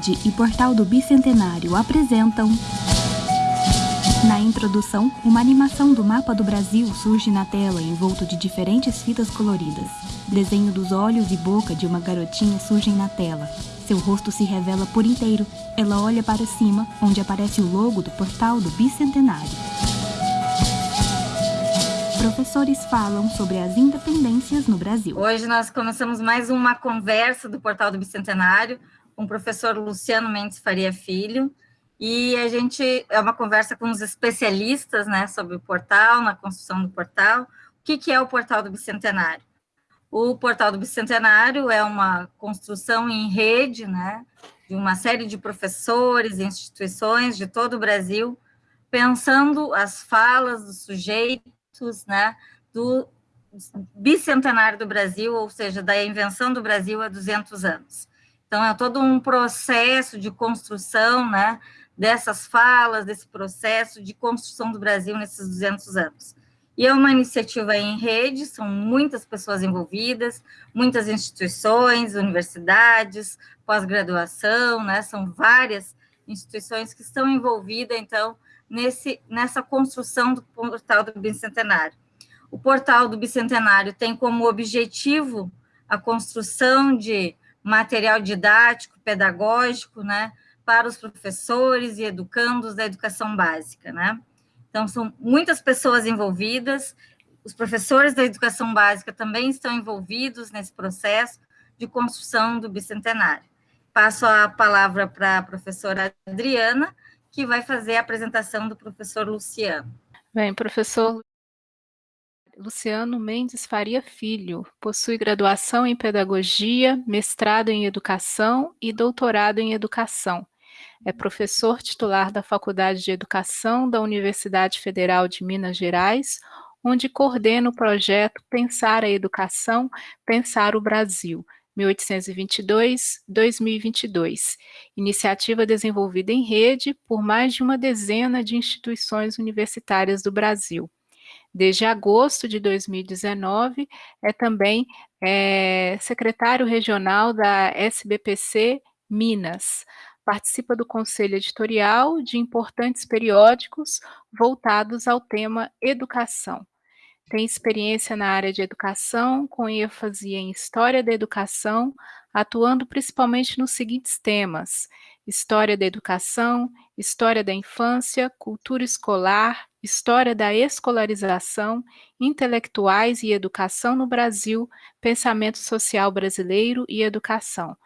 Rede e Portal do Bicentenário apresentam. Na introdução, uma animação do mapa do Brasil surge na tela envolto de diferentes fitas coloridas. Desenho dos olhos e boca de uma garotinha surgem na tela. Seu rosto se revela por inteiro. Ela olha para cima, onde aparece o logo do Portal do Bicentenário. Professores falam sobre as independências no Brasil. Hoje nós começamos mais uma conversa do Portal do Bicentenário com o professor Luciano Mendes Faria Filho, e a gente é uma conversa com os especialistas, né, sobre o portal, na construção do portal. O que, que é o Portal do Bicentenário? O Portal do Bicentenário é uma construção em rede, né, de uma série de professores instituições de todo o Brasil, pensando as falas dos sujeitos, né, do bicentenário do Brasil, ou seja, da invenção do Brasil há 200 anos. Então, é todo um processo de construção, né, dessas falas, desse processo de construção do Brasil nesses 200 anos. E é uma iniciativa em rede, são muitas pessoas envolvidas, muitas instituições, universidades, pós-graduação, né? São várias instituições que estão envolvidas, então, nesse, nessa construção do portal do Bicentenário. O portal do Bicentenário tem como objetivo a construção de material didático, pedagógico, né? Para os professores e educandos da educação básica, né? Então, são muitas pessoas envolvidas, os professores da educação básica também estão envolvidos nesse processo de construção do bicentenário. Passo a palavra para a professora Adriana, que vai fazer a apresentação do professor Luciano. Bem, professor Luciano Mendes Faria Filho, possui graduação em Pedagogia, mestrado em Educação e doutorado em Educação. É professor titular da Faculdade de Educação da Universidade Federal de Minas Gerais, onde coordena o projeto Pensar a Educação, Pensar o Brasil, 1822-2022, iniciativa desenvolvida em rede por mais de uma dezena de instituições universitárias do Brasil. Desde agosto de 2019, é também é, secretário regional da SBPC Minas, participa do conselho editorial de importantes periódicos voltados ao tema educação. Tem experiência na área de educação, com ênfase em história da educação, atuando principalmente nos seguintes temas: história da educação, história da infância, cultura escolar, história da escolarização, intelectuais e educação no Brasil, pensamento social brasileiro e educação.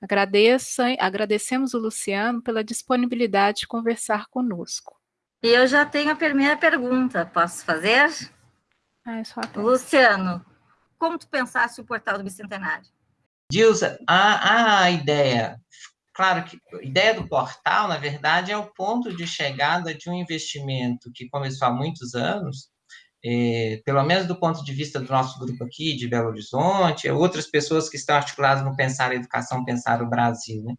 Agradeço, agradecemos o Luciano pela disponibilidade de conversar conosco. E eu já tenho a primeira pergunta, posso fazer? Ah, é só Luciano, como tu pensaste o portal do Bicentenário? Dilsa, a, a ideia, claro que a ideia do portal, na verdade, é o ponto de chegada de um investimento que começou há muitos anos, é, pelo menos do ponto de vista do nosso grupo aqui, de Belo Horizonte, é outras pessoas que estão articuladas no Pensar a Educação, Pensar o Brasil. Né?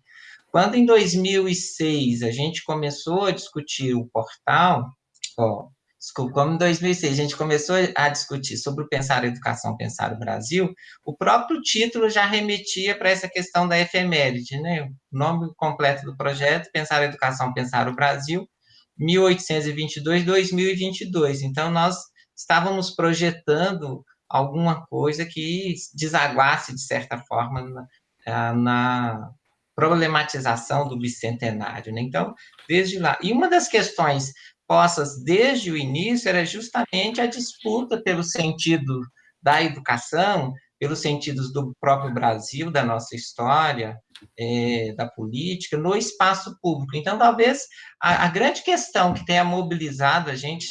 Quando, em 2006, a gente começou a discutir o portal, ó, desculpa, como em 2006 a gente começou a discutir sobre o Pensar a Educação, Pensar o Brasil, o próprio título já remetia para essa questão da efeméride, né? O nome completo do projeto, Pensar a Educação, Pensar o Brasil, 1822-2022. Então, nós estávamos projetando alguma coisa que desaguasse, de certa forma, na, eh, na problematização do bicentenário. Né? Então, desde lá. E uma das questões desde o início era justamente a disputa pelo sentido da educação, pelos sentidos do próprio Brasil, da nossa história, é, da política, no espaço público. Então, talvez a, a, grande questão que tenha mobilizado a gente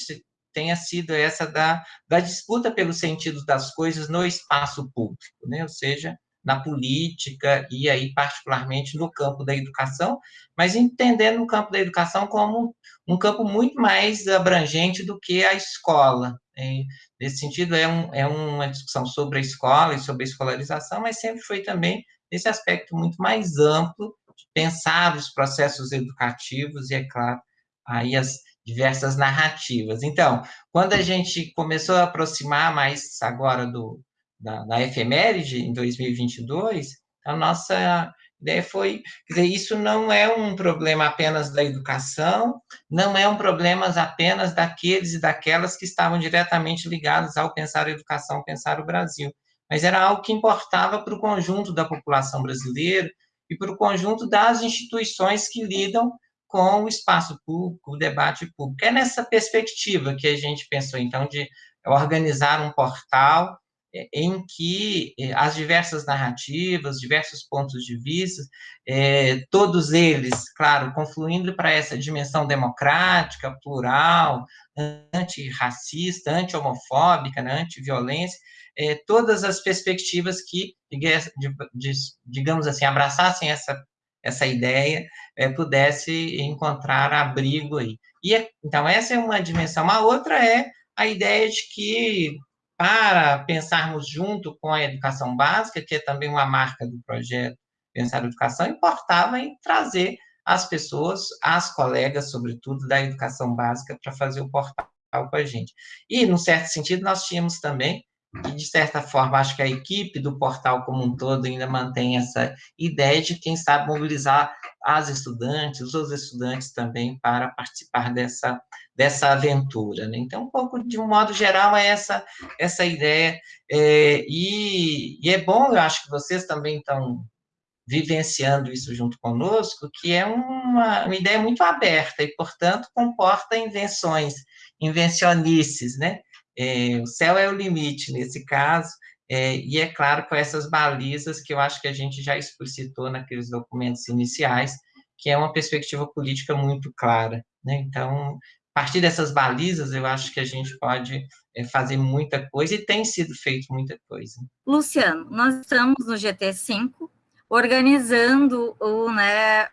tenha sido essa da, da disputa pelos sentidos das coisas no espaço público, né? ou seja, na política e aí particularmente no campo da educação, mas entendendo o campo da educação como um campo muito mais abrangente do que a escola. Né? Nesse sentido, é, um, é uma discussão sobre a escola e sobre a escolarização, mas sempre foi também esse aspecto muito mais amplo de pensar os processos educativos e, é claro, aí as, diversas narrativas. Então, quando a gente começou a aproximar mais agora do, da, da efeméride, em 2022, a nossa ideia foi, dizer, isso não é um problema apenas da educação, não é um problema apenas daqueles e daquelas que estavam diretamente ligados ao pensar a educação, pensar o Brasil, mas era algo que importava para o conjunto da população brasileira e para o conjunto das instituições que lidam com o espaço público, o debate público. É nessa perspectiva que a gente pensou, então, de organizar um portal em que é, as diversas narrativas, diversos pontos de vista, é, todos eles, claro, confluindo para essa dimensão democrática, plural, antirracista, anti-homofóbica, né, anti-violência, é, todas as perspectivas que, digamos assim, abraçassem essa, essa ideia, é, pudesse encontrar abrigo aí. E, então, essa é uma dimensão. A outra é a ideia de que para pensarmos junto com a educação básica, que é também uma marca do projeto Pensar Educação, importava em trazer as pessoas, as colegas, sobretudo, da educação básica, para fazer o portal com a gente. E, num certo sentido, nós tínhamos também, e de certa forma, acho que a equipe do portal como um todo ainda mantém essa ideia de, quem sabe, mobilizar as estudantes, os estudantes também para participar dessa dessa aventura. Né? Então, um pouco, de um modo geral, é essa, essa ideia. É, e, e, é bom, eu acho que vocês também estão vivenciando isso junto conosco, que é uma, uma ideia muito aberta e, portanto, comporta invenções, invencionices, né? É, o céu é o limite nesse caso, é, e é claro, com essas balizas que eu acho que a gente já explicitou naqueles documentos iniciais, que é uma perspectiva política muito clara. Né? Então, a partir dessas balizas, eu acho que a gente pode é, fazer muita coisa e tem sido feito muita coisa. Luciano, nós estamos no GT5 organizando o, né,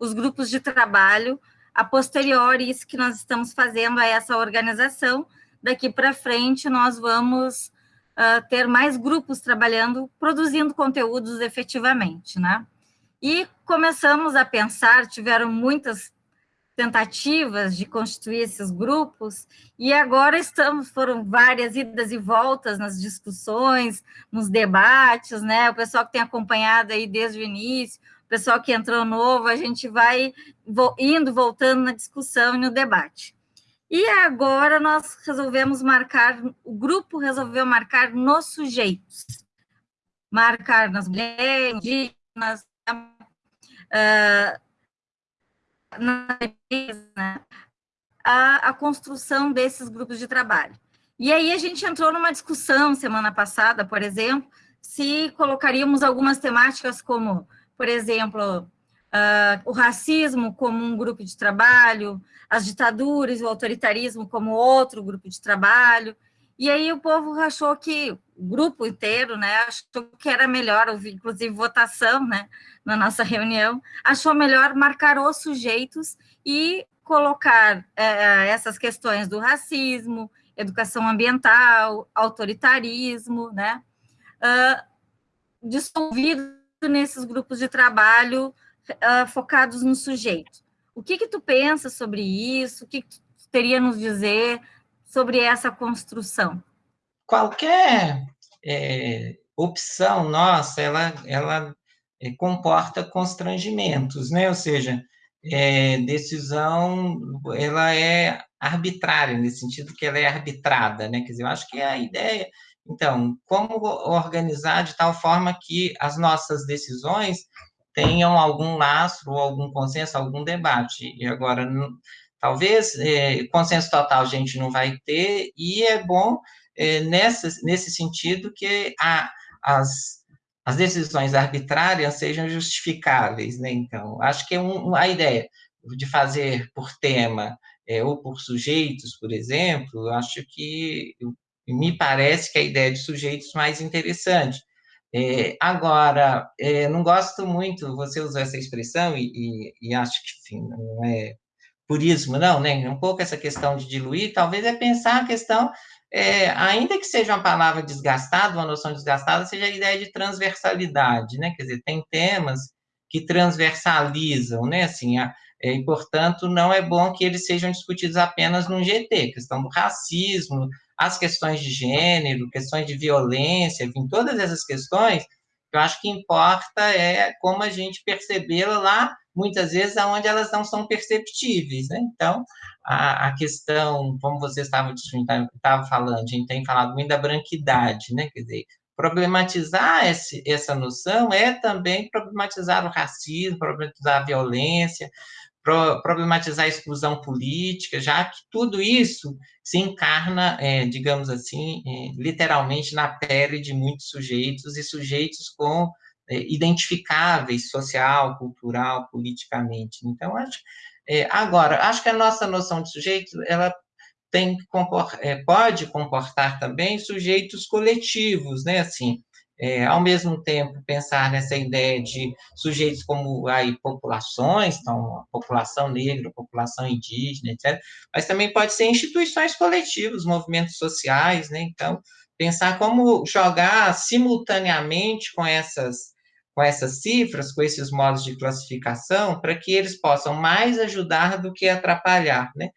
os grupos de trabalho a posteriori isso que nós estamos fazendo a essa organização. Daqui para frente, nós vamos uh, ter mais grupos trabalhando, produzindo conteúdos efetivamente, né? E começamos a pensar, tiveram muitas tentativas de constituir esses grupos, e agora estamos, foram várias idas e voltas nas discussões, nos debates, né? O pessoal que tem acompanhado aí desde o início, o pessoal que entrou novo, a gente vai indo, voltando na discussão e no debate. E agora nós resolvemos marcar, o grupo resolveu marcar nos sujeitos, marcar nas mulheres, indígenas, uh, na a, a construção desses grupos de trabalho. E aí a gente entrou numa discussão semana passada, por exemplo, se colocaríamos algumas temáticas como, por exemplo, Uh, o racismo como um grupo de trabalho, as ditaduras, o autoritarismo como outro grupo de trabalho. E aí o povo achou que, o grupo inteiro, né, achou que era melhor, inclusive votação, né, na nossa reunião, achou melhor marcar os sujeitos e colocar é, essas questões do racismo, educação ambiental, autoritarismo, né, uh, dissolvido nesses grupos de trabalho uh, focados no sujeito. O que que tu pensa sobre isso? O que, que tu teria nos dizer sobre essa construção? Qualquer é, opção nossa, ela, ela é, comporta constrangimentos, né? Ou seja, é, decisão, ela é arbitrária, nesse sentido que ela é arbitrada, né? Quer dizer, eu acho que é a ideia... Então, como organizar de tal forma que as nossas decisões tenham algum lastro, algum consenso, algum debate. E agora, talvez, é, consenso total a gente não vai ter, e é bom, é, nessa, nesse sentido, que a, as as decisões arbitrárias sejam justificáveis, né? Então, acho que é um, a ideia de fazer por tema é, ou por sujeitos, por exemplo, acho que me parece que a ideia de sujeitos mais interessante. É, agora, é, não gosto muito, você usou essa expressão e, e, e acho que, enfim, não é purismo, não, né? Um pouco essa questão de diluir, talvez é pensar a questão é, ainda que seja uma palavra desgastada, uma noção desgastada, seja a ideia de transversalidade, né? Quer dizer, tem temas que transversalizam, né? Assim, a, é, e, portanto, não é bom que eles sejam discutidos apenas no GT, questão do racismo, as questões de gênero, questões de violência, enfim, todas essas questões Eu acho que importa é como a gente percebê-la lá, muitas vezes, aonde elas não são perceptíveis, né? Então, a, a questão, como você estava, estava falando, a gente tem falado muito da branquidade, né? Quer dizer, problematizar esse, essa noção é também problematizar o racismo, problematizar a violência, problematizar a exclusão política, já que tudo isso se encarna, é, digamos assim, é, literalmente na pele de muitos sujeitos e sujeitos com é, identificáveis social, cultural, politicamente. Então, acho, é, agora, acho que a nossa noção de sujeito, ela tem é, pode comportar também sujeitos coletivos, né, assim, é, ao mesmo tempo, pensar nessa ideia de sujeitos como aí, populações, então, população negra, população indígena, etc., mas também pode ser instituições coletivas, movimentos sociais, né? Então, pensar como jogar simultaneamente com essas com essas cifras, com esses modos de classificação, para que eles possam mais ajudar do que atrapalhar, né?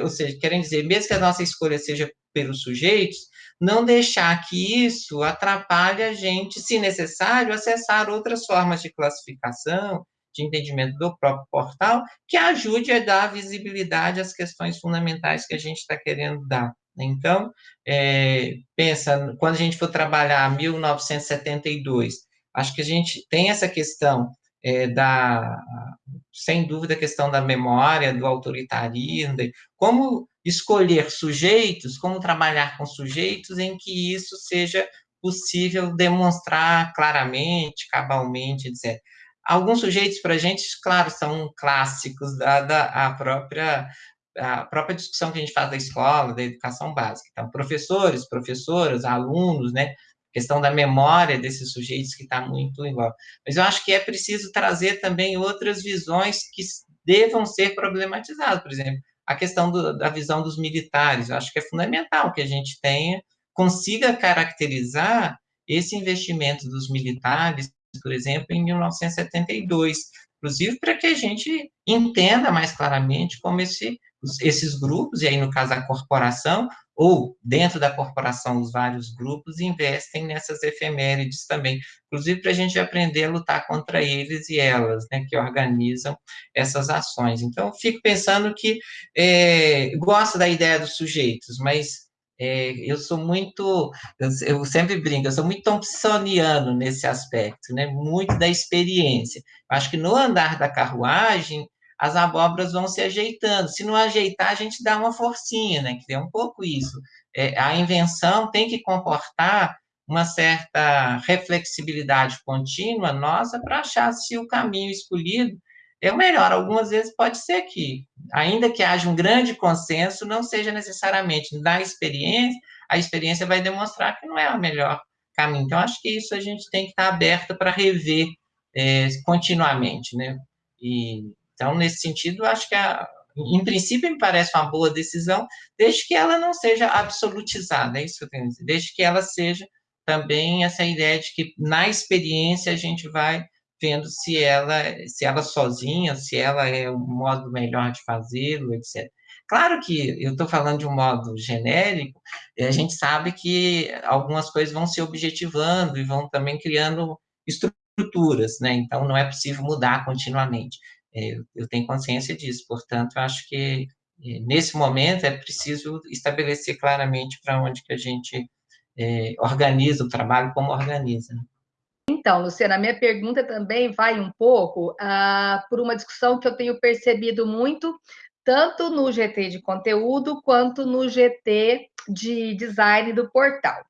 Ou seja, querem dizer, mesmo que a nossa escolha seja pelos sujeitos, não deixar que isso atrapalhe a gente, se necessário, acessar outras formas de classificação, de entendimento do próprio portal, que ajude a dar visibilidade às questões fundamentais que a gente está querendo dar. Então, é, pensa, quando a gente for trabalhar 1972, acho que a gente tem essa questão é, da, sem dúvida, a questão da memória, do autoritarismo, como escolher sujeitos, como trabalhar com sujeitos em que isso seja possível demonstrar claramente, cabalmente, etc. Alguns sujeitos, para a gente, claro, são clássicos da, da a própria a própria discussão que a gente faz da escola, da educação básica. Então, professores, professoras, alunos, né? questão da memória desses sujeitos que está muito igual. Mas eu acho que é preciso trazer também outras visões que devam ser problematizadas, por exemplo, a questão do, da visão dos militares, eu acho que é fundamental que a gente tenha, consiga caracterizar esse investimento dos militares, por exemplo, em 1972, inclusive para que a gente entenda mais claramente como esse, esses grupos, e aí no caso a corporação, ou dentro da corporação os vários grupos investem nessas efemérides também, inclusive para a gente aprender a lutar contra eles e elas, né, que organizam essas ações. Então, fico pensando que é, gosto da ideia dos sujeitos, mas é, eu sou muito, eu, sempre brinco, eu sou muito thompsoniano nesse aspecto, né, muito da experiência. Acho que no andar da carruagem, as abóboras vão se ajeitando. Se não ajeitar, a gente dá uma forcinha, né? Que é um pouco isso. É, a invenção tem que comportar uma certa reflexibilidade contínua nossa para achar se o caminho escolhido é o melhor. Algumas vezes pode ser que, ainda que haja um grande consenso, não seja necessariamente da experiência, a experiência vai demonstrar que não é o melhor caminho. Então, acho que isso a gente tem que estar aberto para rever é, continuamente, né? E então, nesse sentido, acho que, a, em princípio, me parece uma boa decisão, desde que ela não seja absolutizada, é isso que eu tenho a dizer, desde que ela seja também essa ideia de que, na experiência, a gente vai vendo se ela, se ela sozinha, se ela é o modo melhor de fazê-lo, etc. Claro que eu estou falando de um modo genérico, a gente sabe que algumas coisas vão se objetivando e vão também criando estruturas, né? Então, não é possível mudar continuamente. É, eu tenho consciência disso, portanto, acho que é, nesse momento é preciso estabelecer claramente para onde que a gente é, organiza o trabalho, como organiza. Né? Então, Luciana, a minha pergunta também vai um pouco ah, por uma discussão que eu tenho percebido muito, tanto no GT de conteúdo quanto no GT de design do portal,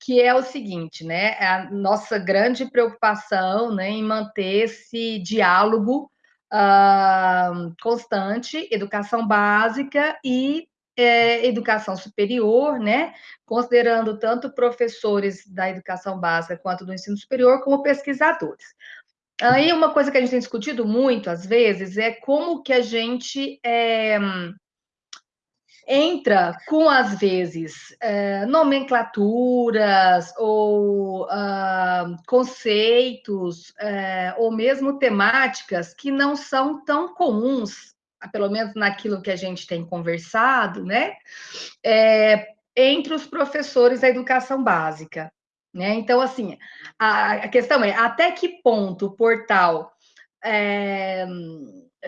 que é o seguinte, né? A nossa grande preocupação né, em manter esse diálogo uh, constante, educação básica e é, educação superior, né? Considerando tanto professores da educação básica quanto do ensino superior, como pesquisadores. Aí uma coisa que a gente tem discutido muito às vezes é como que a gente é, entra com, às vezes, é, nomenclaturas ou uh, conceitos, é, ou mesmo temáticas que não são tão comuns, pelo menos naquilo que a gente tem conversado, né? É, entre os professores da educação básica. Né? Então, assim, a, a questão é até que ponto o portal é,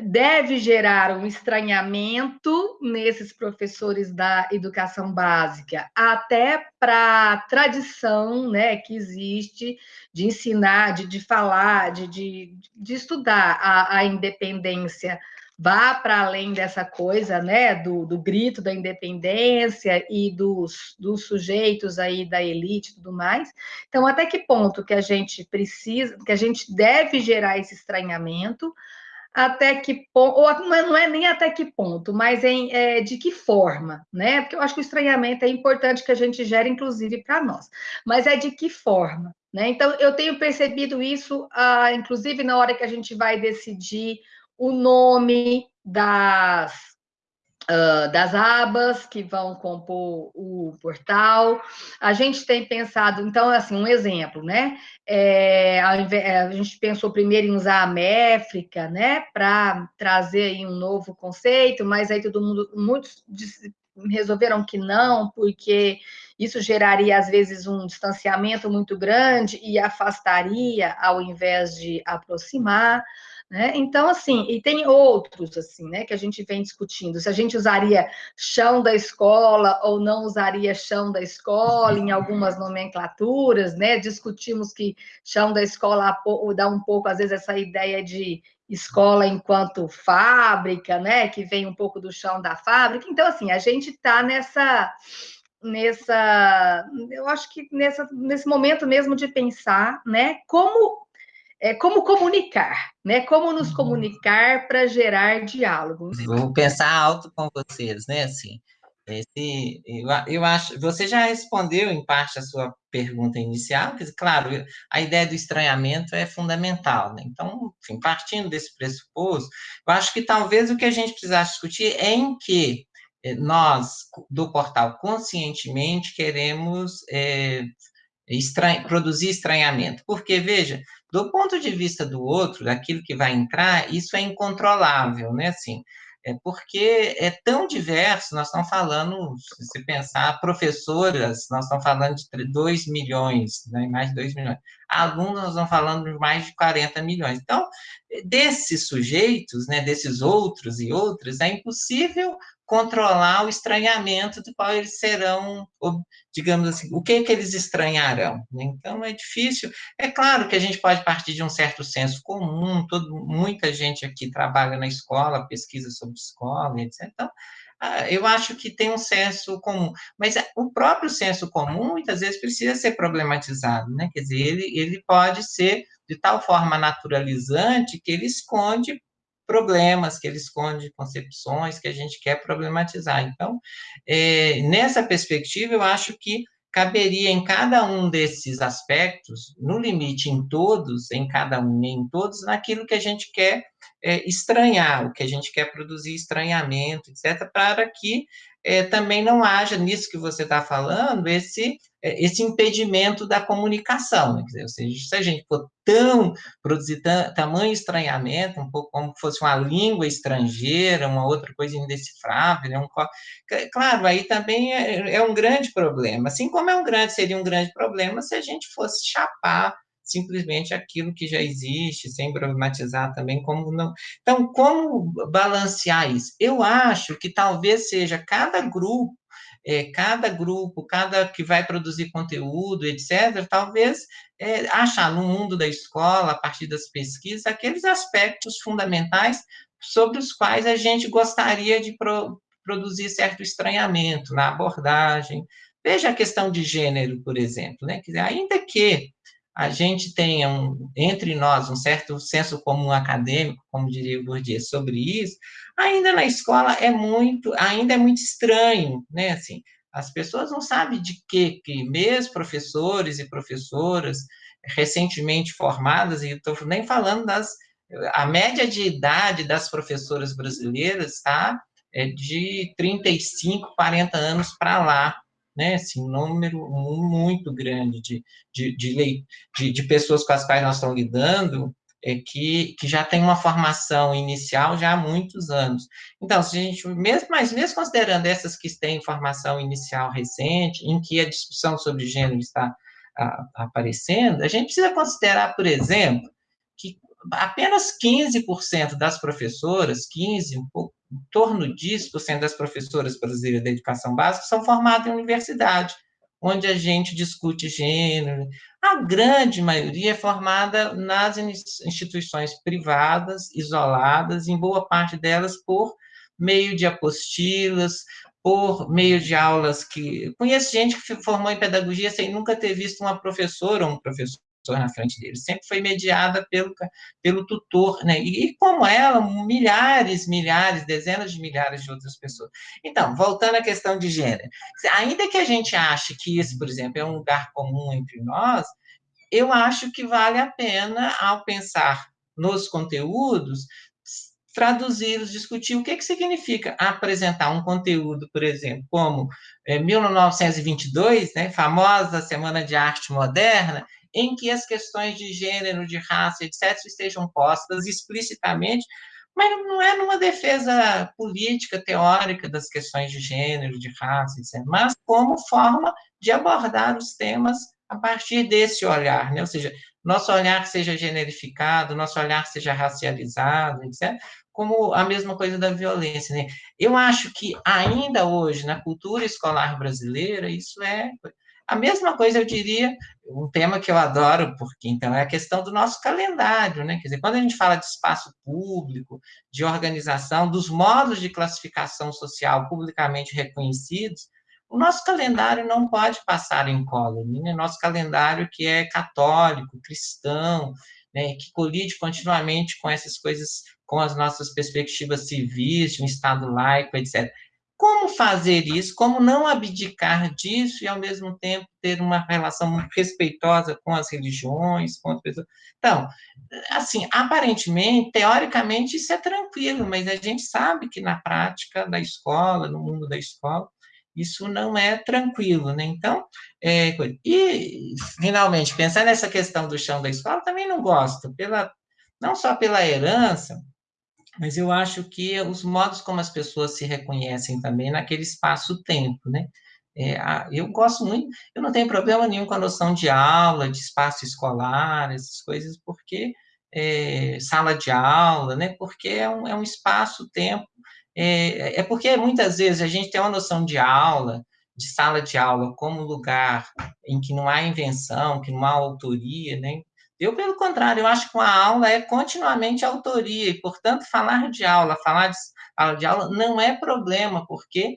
deve gerar um estranhamento nesses professores da educação básica, até para a tradição né, que existe de ensinar, de, de falar, de, de, de estudar a, a independência vá para além dessa coisa, né, do, do grito da independência e dos, dos sujeitos aí da elite e tudo mais. Então, até que ponto que a gente precisa, que a gente deve gerar esse estranhamento, até que ponto, ou não é nem até que ponto, mas em, é, de que forma, né? Porque eu acho que o estranhamento é importante que a gente gere, inclusive, para nós, mas é de que forma, né? Então, eu tenho percebido isso, ah, inclusive, na hora que a gente vai decidir o nome das, uh, das abas que vão compor o portal. A gente tem pensado, então, assim, um exemplo, né? É, a gente pensou primeiro em usar a métrica, né, para trazer aí um novo conceito, mas aí todo mundo, muitos resolveram que não, porque isso geraria, às vezes, um distanciamento muito grande e afastaria ao invés de aproximar. Né? Então, assim, e tem outros, assim, né, que a gente vem discutindo, se a gente usaria chão da escola ou não usaria chão da escola em algumas nomenclaturas, né, discutimos que chão da escola dá um pouco, às vezes, essa ideia de escola enquanto fábrica, né, que vem um pouco do chão da fábrica, então, assim, a gente está nessa nessa, eu acho que nessa, nesse momento mesmo de pensar, né, como é, como comunicar, né? Como nos uhum. comunicar para gerar diálogo. Vou pensar alto com vocês, né? Assim, esse, eu, eu acho, você já respondeu em parte a sua pergunta inicial, que, claro, a ideia do estranhamento é fundamental, né? Então, enfim, partindo desse pressuposto, eu acho que talvez o que a gente precisasse discutir é em que eh, nós, do portal Conscientemente, queremos é, produzir estranhamento. Porque, veja, do ponto de vista do outro, daquilo que vai entrar, isso é incontrolável, né? Assim, é porque é tão diverso, nós estamos falando, se pensar, professoras, nós estamos falando de 2 milhões, né, mais de 2 milhões. Alunos, nós estamos falando de mais de 40 milhões. Então, desses sujeitos, né, desses outros e outras, é impossível controlar o estranhamento do qual eles serão, digamos assim, o que, é que eles estranharão. Né? Então, é difícil. É claro que a gente pode partir de um certo senso comum, todo, muita gente aqui trabalha na escola, pesquisa sobre escola, etc. Então, ah, eu acho que tem um senso comum, mas o próprio senso comum, muitas vezes, precisa ser problematizado, né? Quer dizer, ele, ele pode ser de tal forma naturalizante que ele esconde problemas, que ele esconde concepções que a gente quer problematizar. Então, é, nessa perspectiva, eu acho que caberia em cada um desses aspectos, no limite em todos, em cada um e em todos, naquilo que a gente quer é, estranhar, o que a gente quer produzir estranhamento, etc., para que é, também não haja, nisso que você está falando, esse, esse impedimento da comunicação. Né? Dizer, ou seja, se a gente for tão, produzir tamanho estranhamento, um pouco como fosse uma língua estrangeira, uma outra coisa indecifrável, né? um, claro, aí também é, é um grande problema. Assim como é um grande, seria um grande problema se a gente fosse chapar simplesmente aquilo que já existe, sem problematizar também como não. Então, como balancear isso? Eu acho que talvez seja cada grupo, é, cada grupo, cada que vai produzir conteúdo, etc., talvez é, achar no mundo da escola, a partir das pesquisas, aqueles aspectos fundamentais sobre os quais a gente gostaria de pro, produzir certo estranhamento na abordagem. Veja a questão de gênero, por exemplo, né? Ainda que a gente tenha um, entre nós um certo senso comum acadêmico, como diria o Bourdieu, sobre isso, ainda na escola é muito, ainda é muito estranho, né? Assim, as pessoas não sabem de que, que mesmo professores e professoras recentemente formadas, e estou nem falando das, a média de idade das professoras brasileiras está é de 35, 40 anos para lá, né, assim, um número muito grande de, de, de, de, de pessoas com as quais nós estamos lidando, é, que, que já tem uma formação inicial já há muitos anos. Então, se a gente, mesmo, mas mesmo considerando essas que têm formação inicial recente, em que a discussão sobre gênero está aparecendo, a gente precisa considerar, por exemplo, que apenas 15% das professoras, 15, um pouco, em torno disso, por cento das professoras brasileiras da educação básica são formadas em universidade, onde a gente discute gênero. A grande maioria é formada nas instituições privadas, isoladas, em boa parte delas por meio de apostilas, por meio de aulas que... Conheço gente que formou em pedagogia sem nunca ter visto uma professora ou um professor na frente dele, sempre foi mediada pelo, pelo tutor, né? E, e, como ela, milhares, milhares, dezenas de milhares de outras pessoas. Então, voltando à questão de gênero, ainda que a gente ache que isso, por exemplo, é um lugar comum entre nós, eu acho que vale a pena, ao pensar nos conteúdos, traduzi-los, discutir o que, que significa apresentar um conteúdo, por exemplo, como é, 1922, né, famosa Semana de Arte Moderna, em que as questões de gênero, de raça, etc., estejam postas explicitamente, mas não é numa defesa política, teórica das questões de gênero, de raça, etc., mas como forma de abordar os temas a partir desse olhar, né? ou seja, nosso olhar seja generificado, nosso olhar seja racializado, etc., como a mesma coisa da violência. Né? Eu acho que ainda hoje, na cultura escolar brasileira, isso é... A mesma coisa, eu diria, um tema que eu adoro, porque então é a questão do nosso calendário, né? Quer dizer, quando a gente fala de espaço público, de organização, dos modos de classificação social publicamente reconhecidos, o nosso calendário não pode passar em incólume, né? Nosso calendário que é católico, cristão, né? que colide continuamente com essas coisas com as nossas perspectivas civis, de um Estado laico, etc. Como fazer isso? Como não abdicar disso e, ao mesmo tempo, ter uma relação respeitosa com as religiões, com as pessoas? Então, assim, aparentemente, teoricamente, isso é tranquilo, mas a gente sabe que na prática da escola, no mundo da escola, isso não é tranquilo, né? Então, é, e, finalmente, pensar nessa questão do chão da escola, também não gosto, pela, não só pela herança, mas eu acho que os modos como as pessoas se reconhecem também naquele espaço-tempo, né? É, eu gosto muito, eu não tenho problema nenhum com a noção de aula, de espaço escolar, essas coisas, porque é, sala de aula, né? Porque é um, é um espaço-tempo, é, é porque muitas vezes a gente tem uma noção de aula, de sala de aula como lugar em que não há invenção, que não há autoria, né? Eu, pelo contrário, eu acho que uma aula é continuamente autoria, e, portanto, falar de aula, falar de aula, de aula não é problema, porque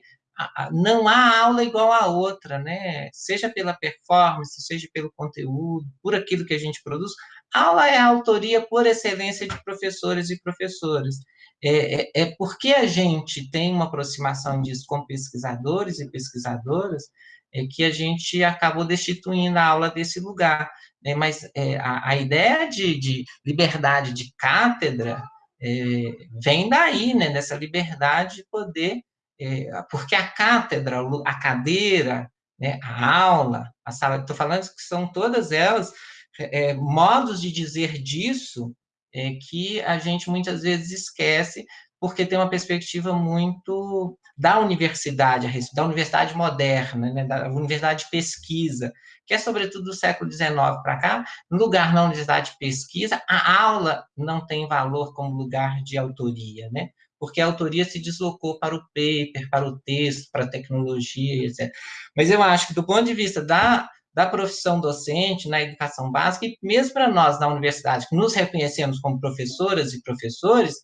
não há aula igual a outra, né? Seja pela performance, seja pelo conteúdo, por aquilo que a gente produz. Aula é a autoria por excelência de professores e professoras. É, é, é porque a gente tem uma aproximação disso com pesquisadores e pesquisadoras é que a gente acabou destituindo a aula desse lugar. Né? Mas é, a, a, ideia de, de, liberdade de cátedra é, vem daí, né? dessa liberdade de poder, é, porque a cátedra, a cadeira, né? a aula, a sala, estou falando que são todas elas é, modos de dizer disso é, que a gente muitas vezes esquece porque tem uma perspectiva muito da universidade, da universidade moderna, né, da universidade de pesquisa, que é sobretudo do século XIX para cá, lugar na universidade de pesquisa, a aula não tem valor como lugar de autoria, né? porque a autoria se deslocou para o paper, para o texto, para a tecnologia, etc. Mas eu acho que, do ponto de vista da, da profissão docente na educação básica, e mesmo para nós, na universidade, que nos reconhecemos como professoras e professores,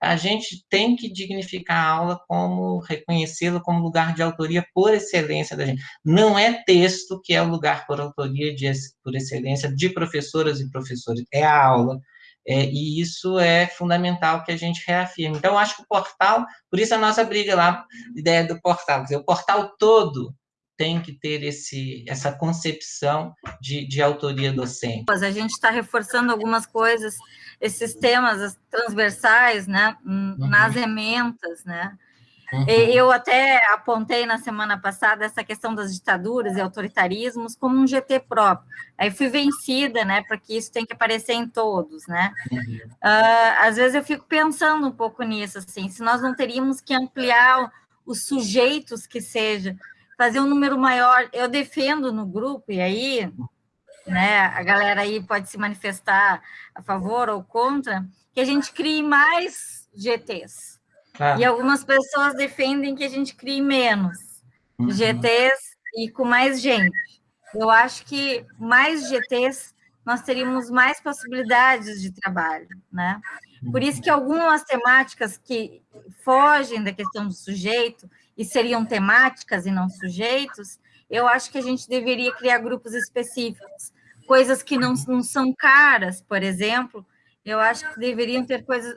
a gente tem que dignificar a aula como, reconhecê-la como lugar de autoria por excelência da gente. Não é texto que é o lugar por autoria, de, por excelência, de professoras e professores, é a aula. É, e isso é fundamental que a gente reafirme. Então, acho que o portal, por isso a nossa briga lá, a ideia do portal, quer dizer, o portal todo tem que ter esse, essa concepção de, de autoria docente. A gente está reforçando algumas coisas, esses temas transversais, né, uhum. nas ementas, né, Uhum. Eu até apontei na semana passada essa questão das ditaduras e autoritarismos como um GT próprio. Aí fui vencida, né, porque isso tem que aparecer em todos, né. Uhum. Uh, às vezes eu fico pensando um pouco nisso, assim, se nós não teríamos que ampliar os sujeitos que seja, fazer um número maior. Eu defendo no grupo, e aí né, a galera aí pode se manifestar a favor ou contra, que a gente crie mais GTs. E algumas pessoas defendem que a gente crie menos uhum. GTs e com mais gente. Eu acho que mais GTs nós teríamos mais possibilidades de trabalho, né? Por isso que algumas temáticas que fogem da questão do sujeito e seriam temáticas e não sujeitos, eu acho que a gente deveria criar grupos específicos, coisas que não, não são caras, por exemplo, eu acho que deveriam ter coisas.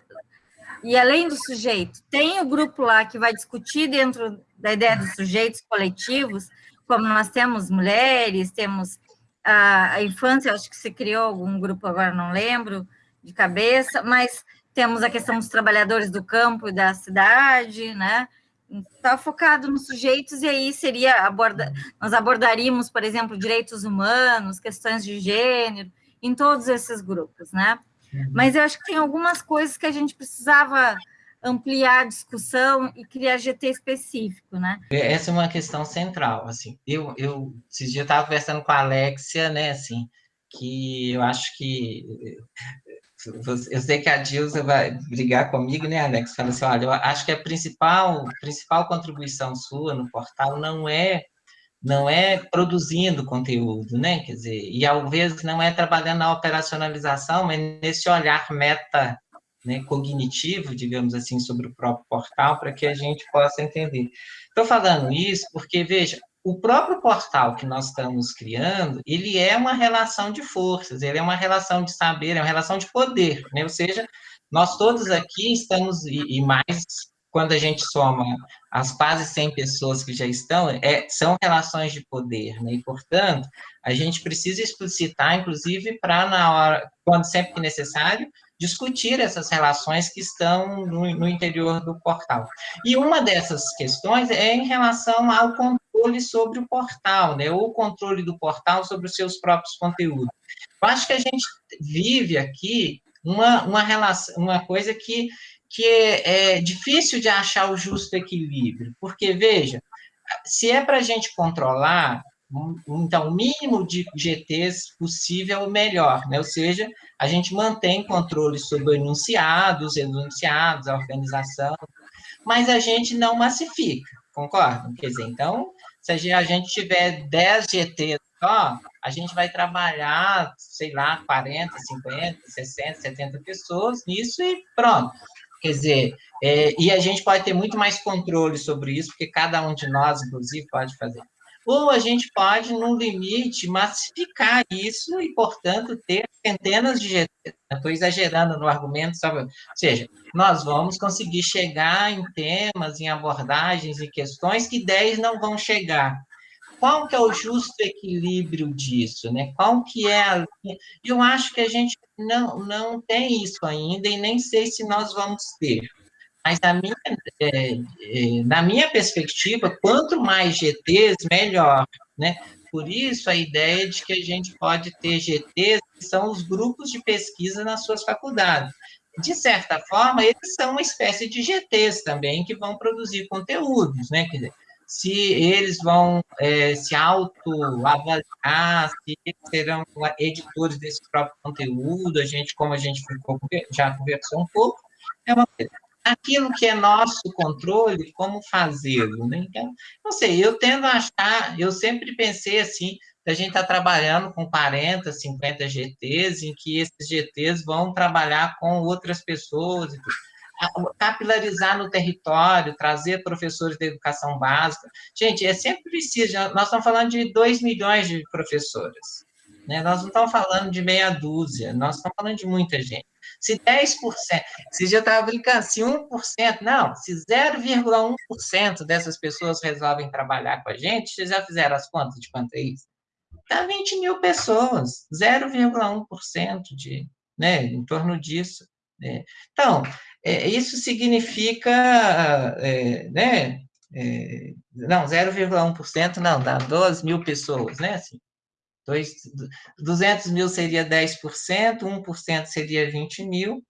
E além do sujeito, tem o grupo lá que vai discutir dentro da ideia dos sujeitos coletivos, como nós temos mulheres, temos a, a infância, acho que se criou algum grupo, agora não lembro de cabeça, mas temos a questão dos trabalhadores do campo e da cidade, né? Está focado nos sujeitos, e aí seria aborda, nós abordaríamos, por exemplo, direitos humanos, questões de gênero, em todos esses grupos, né? Uhum. Mas eu acho que tem algumas coisas que a gente precisava ampliar a discussão e criar GT específico, né? Essa é uma questão central, assim. Eu, eu esses dias estava conversando com a Alexia, né, assim, que eu acho que eu sei que a Dilsa vai brigar comigo, né, Alex? Fala assim, olha, eu acho que a principal, principal contribuição sua no portal não é não é produzindo conteúdo, né? Quer dizer, e às vezes não é trabalhando na operacionalização, mas nesse olhar meta né, cognitivo, digamos assim, sobre o próprio portal, para que a gente possa entender. Estou falando isso porque, veja, o próprio portal que nós estamos criando, ele é uma relação de forças, ele é uma relação de saber, é uma relação de poder, né? Ou seja, nós todos aqui estamos, e, e mais quando a gente soma as quase 100 pessoas que já estão, é, são relações de poder, né? E, portanto, a gente precisa explicitar, inclusive, para, na hora, quando sempre que necessário, discutir essas relações que estão no, no, interior do portal. E uma dessas questões é em relação ao controle sobre o portal, né, ou o controle do portal sobre os seus próprios conteúdos. Eu acho que a gente vive aqui uma, uma, relação, uma coisa que, que é, é difícil de achar o justo equilíbrio, porque, veja, se é para a gente controlar, então, o mínimo de GTs possível, melhor, né? Ou seja, a gente mantém controle sobre enunciados, enunciados, a organização, mas a gente não massifica, concorda? Quer dizer, então, se a gente tiver 10 GTs só, a gente vai trabalhar, sei lá, 40, 50, 60, 70 pessoas nisso e pronto. Quer dizer, é, e a gente pode ter muito mais controle sobre isso, porque cada um de nós, inclusive, pode fazer ou a gente pode, no limite, massificar isso e, portanto, ter centenas de GTs. Estou exagerando no argumento, sabe? Ou seja, nós vamos conseguir chegar em temas, em abordagens e questões que 10 não vão chegar. Qual que é o justo equilíbrio disso, né? Qual que é a... Eu acho que a gente não, não tem isso ainda e nem sei se nós vamos ter. Mas na minha, é, é, na minha perspectiva, quanto mais GTs, melhor, né? Por isso, a ideia de que a gente pode ter GTs, que são os grupos de pesquisa nas suas faculdades. De certa forma, eles são uma espécie de GTs também, que vão produzir conteúdos, né? Quer dizer, se eles vão é, se autoavaliar, se eles serão editores desse próprio conteúdo, a gente, como a gente já conversou um pouco, é uma coisa aquilo que é nosso controle, como fazê-lo, né? Então, não sei, eu tendo a achar, eu sempre pensei assim, a gente está trabalhando com 40, 50 GTs, em que esses GTs vão trabalhar com outras pessoas, capilarizar no território, trazer professores de educação básica. Gente, é sempre preciso, nós estamos falando de 2 milhões de professores, né? nós não estamos falando de meia dúzia, nós estamos falando de muita gente. Se 10%, se já estava brincando, se 1%, não, se 0,1% dessas pessoas resolvem trabalhar com a gente, vocês já fizeram as contas de quanto é isso? Dá 20 mil pessoas, 0,1% de, né, em torno disso. Né? Então, é, isso significa, é, né, é, não, 0,1% não, dá 12 mil pessoas, né, assim, Dois, 200 mil seria 10%, 1% seria 20 mil.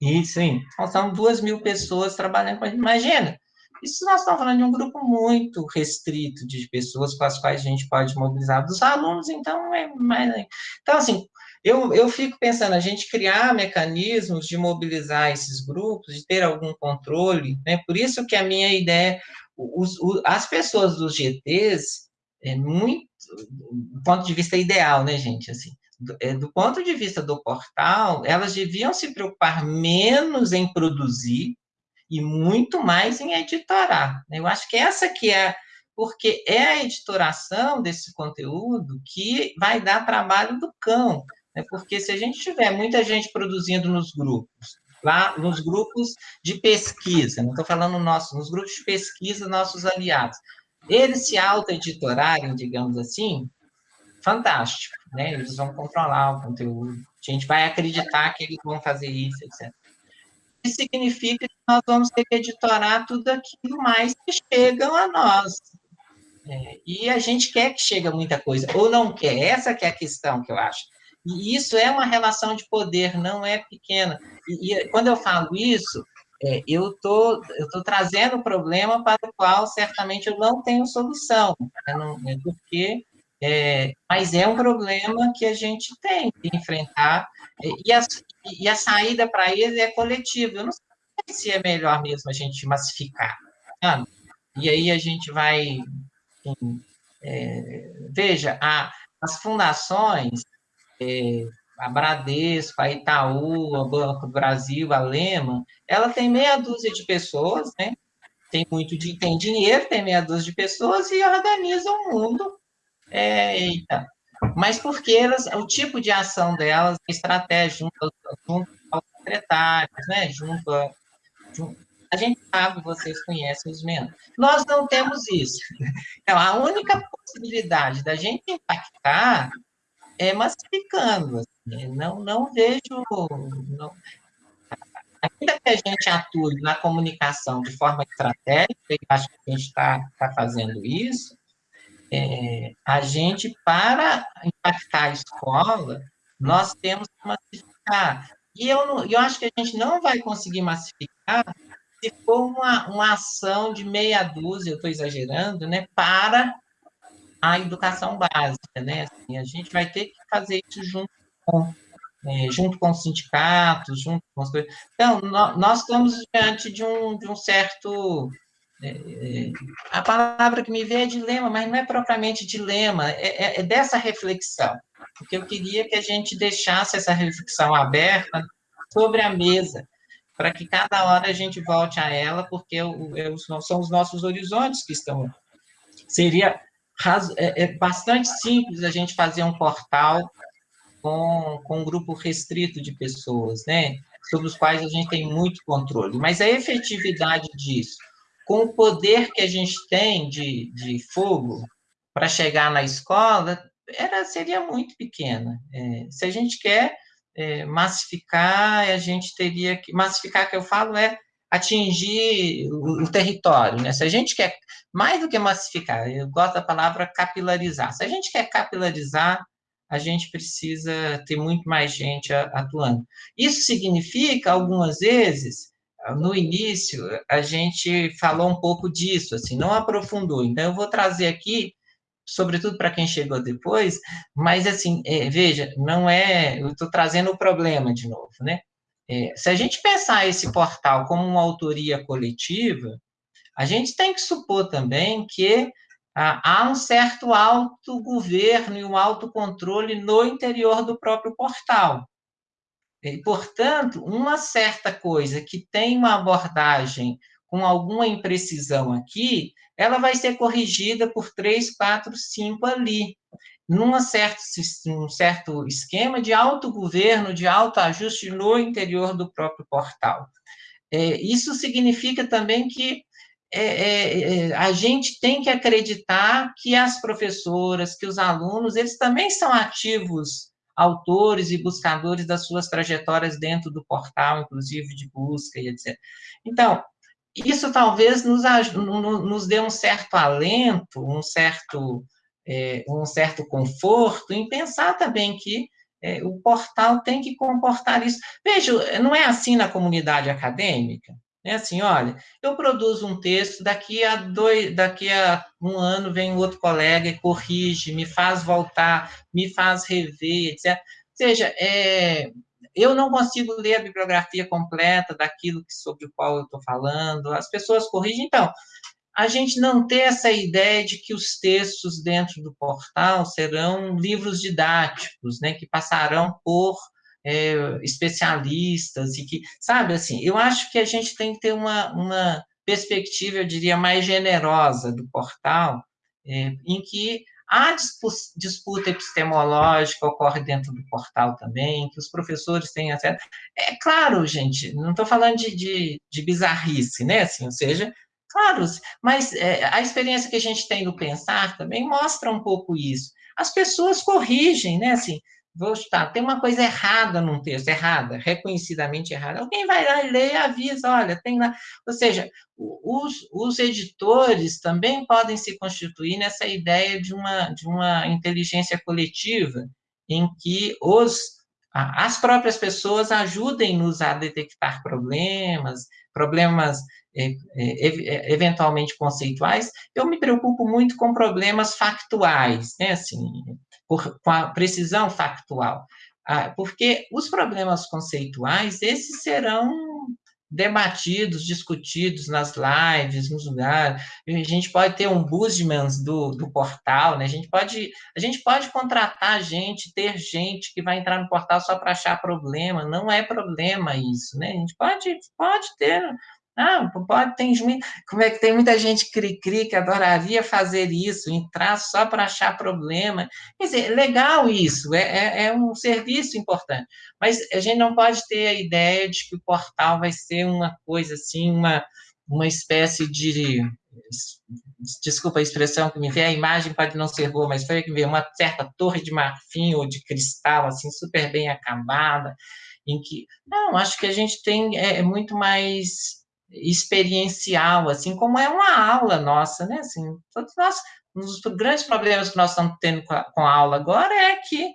E, sim, são duas mil pessoas trabalhando com a gente. Imagina, Isso nós estamos falando de um grupo muito restrito de pessoas com as quais a gente pode mobilizar. Dos alunos, então, é mais. Então, assim, eu, eu fico pensando, a gente criar mecanismos de mobilizar esses grupos, de ter algum controle, né? Por isso que a minha ideia, os, os, as pessoas dos GTs, é muito, do ponto de vista ideal, né, gente, assim, do, é, do ponto de vista do portal, elas deviam se preocupar menos em produzir e muito mais em editorar. Né? Eu acho que essa que é, porque é a editoração desse conteúdo que vai dar trabalho do cão, né? porque se a gente tiver muita gente produzindo nos grupos, lá nos grupos de pesquisa, não estou falando nossos, nos grupos de pesquisa, nossos aliados, eles se auto-editorarem, digamos assim, fantástico, né? Eles vão controlar o conteúdo, a gente vai acreditar que eles vão fazer isso, etc. Isso significa que nós vamos ter que editorar tudo aquilo mais que chegam a nós. É, e a gente quer que chegue muita coisa, ou não quer, essa que é a questão que eu acho. E isso é uma relação de poder, não é pequena. E, e quando eu falo isso, é, eu tô, estou trazendo um problema para o qual certamente eu não tenho solução, né? não, é porque, é, mas é um problema que a gente tem que enfrentar, e a, e a saída para ele é coletiva. Eu não sei se é melhor mesmo a gente massificar? E aí a gente vai. Enfim, é, veja, a, as fundações, é, a Bradesco, a Itaú, a Banco do Brasil, a Lema, ela tem meia dúzia de pessoas, né? Tem muito de, tem dinheiro, tem meia dúzia de pessoas e organiza o mundo. É, eita, mas porque elas, o tipo de ação delas, a estratégia junto, junto aos secretários, né, junto a, junto, a gente sabe, vocês conhecem os menos. Nós não temos isso. Então, a única possibilidade da gente impactar é massificando. Não, não vejo. Não, ainda que a gente atue na comunicação de forma estratégica, e acho que a gente está tá fazendo isso, é, a gente, para impactar a escola, nós temos que massificar. E eu, eu acho que a gente não vai conseguir massificar se for uma, uma ação de meia dúzia, eu estou exagerando, né, para a educação básica, né? Assim, a gente vai ter que fazer isso junto com, é, junto com os sindicatos, junto com as coisas. Então, nós estamos diante de um, de um certo é, é, a palavra que me vem é dilema, mas não é propriamente dilema, é, é, é, dessa reflexão. Porque eu queria que a gente deixasse essa reflexão aberta sobre a mesa, para que cada hora a gente volte a ela, porque são os nossos horizontes que estão. Seria é, é bastante simples a gente fazer um portal com, com um grupo restrito de pessoas, né? Sobre os quais a gente tem muito controle, mas a efetividade disso com o poder que a gente tem de, de fogo para chegar na escola, era, seria muito pequena. É, se a gente quer é, massificar, a gente teria que. Massificar, que eu falo, é atingir o, o, território. Né? Se a gente quer, mais do que massificar, eu gosto da palavra capilarizar. Se a gente quer capilarizar, a gente precisa ter muito mais gente atuando. Isso significa, algumas vezes, no início, a gente falou um pouco disso, assim, não aprofundou. Então, eu vou trazer aqui, sobretudo para quem chegou depois, mas, assim, é, veja, não é. Eu estou trazendo o problema de novo, né? É, se a gente pensar esse portal como uma autoria coletiva, a gente tem que supor também que há um certo autogoverno e um autocontrole no interior do próprio portal. E, portanto, uma certa coisa que tem uma abordagem com alguma imprecisão aqui, ela vai ser corrigida por três, quatro, cinco ali, num certo, um certo esquema de autogoverno, de autoajuste no interior do próprio portal. É, isso significa também que é, é, é, a gente tem que acreditar que as professoras, que os alunos, eles também são ativos autores e buscadores das suas trajetórias dentro do portal, inclusive de busca e etc. Então, isso talvez nos, nos dê um certo alento, um certo, é, um certo conforto em pensar também que é, o portal tem que comportar isso. Veja, não é assim na comunidade acadêmica? É assim, olha, eu produzo um texto, daqui a dois, daqui a um ano vem outro colega e corrige, me faz voltar, me faz rever, etc. Ou seja, é, eu não consigo ler a bibliografia completa daquilo sobre o qual eu estou falando, as pessoas corrigem, então, a gente não ter essa ideia de que os textos dentro do portal serão livros didáticos, né, que passarão por é, especialistas e que, sabe, assim, eu acho que a gente tem que ter uma, uma perspectiva, eu diria, mais generosa do portal, é, em que a disputa epistemológica ocorre dentro do portal também, que os professores têm acesso. É claro, gente, não estou falando de, de, de, bizarrice, né? Assim, ou seja, claro, mas é, a experiência que a gente tem do pensar também mostra um pouco isso. As pessoas corrigem, né? Assim, tem uma coisa errada num texto, errada, reconhecidamente errada. Alguém vai lá e lê e avisa, olha, tem lá. Ou seja, os, os editores também podem se constituir nessa ideia de uma, de uma inteligência coletiva, em que os, as próprias pessoas ajudem-nos a detectar problemas, problemas é, é, eventualmente conceituais. Eu me preocupo muito com problemas factuais, né? Assim, com a precisão factual. Ah, porque os problemas conceituais, esses serão debatidos, discutidos nas lives, nos lugares. A gente pode ter um Busmans do, do portal, né? A gente pode a gente pode contratar gente, ter gente que vai entrar no portal só para achar problema. Não é problema isso, né? A gente pode pode ter ah, pode, tem, como é que tem muita gente cri-cri que adoraria fazer isso, entrar só para achar problema. Quer dizer, legal isso, é, é, é, um serviço importante. Mas a gente não pode ter a ideia de que o portal vai ser uma coisa assim, uma, uma espécie de. Desculpa a expressão que me veio, a imagem pode não ser boa, mas foi que veio uma certa torre de marfim ou de cristal, assim, super bem acabada, em que. Não, acho que a gente tem é, é muito mais experiencial, assim como é uma aula nossa, né? Assim, todos nós, um dos grandes problemas que nós estamos tendo com a, com a aula agora é que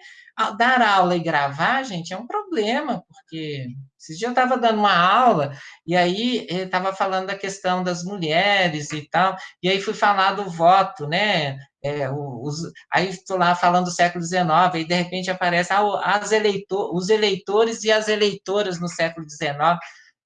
dar aula e gravar, gente, é um problema, porque esses dias eu estava dando uma aula e aí estava falando da questão das mulheres e tal, e aí fui falar do voto, né? É, os, aí estou lá falando do século XIX, e de repente aparece ah, as eleitor, os eleitores e as eleitoras no século XIX.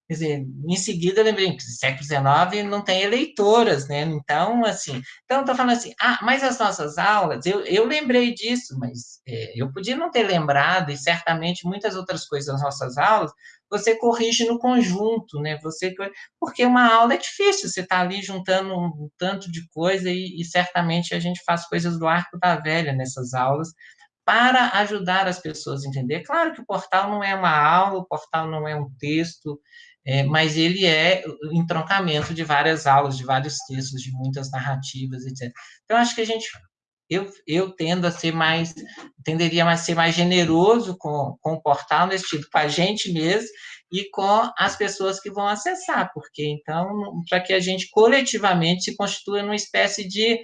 Quer dizer, em seguida lembrei século XIX não tem eleitoras, né? Então, assim, então estou falando assim, ah, mas as nossas aulas, eu, eu lembrei disso, mas é, eu podia não ter lembrado, e certamente muitas outras coisas das nossas aulas, você corrige no conjunto, né? Você, porque uma aula é difícil, você está ali juntando um tanto de coisa e, e certamente a gente faz coisas do arco da velha nessas aulas, para ajudar as pessoas a entender. Claro que o portal não é uma aula, o portal não é um texto, é, mas ele é o entroncamento de várias aulas, de vários textos, de muitas narrativas, etc. Então, acho que a gente, eu, eu tendo a ser mais, tenderia a ser mais generoso com, com o portal, nesse sentido, com a gente mesmo, e com as pessoas que vão acessar, porque então, para que a gente coletivamente se constitua numa espécie de,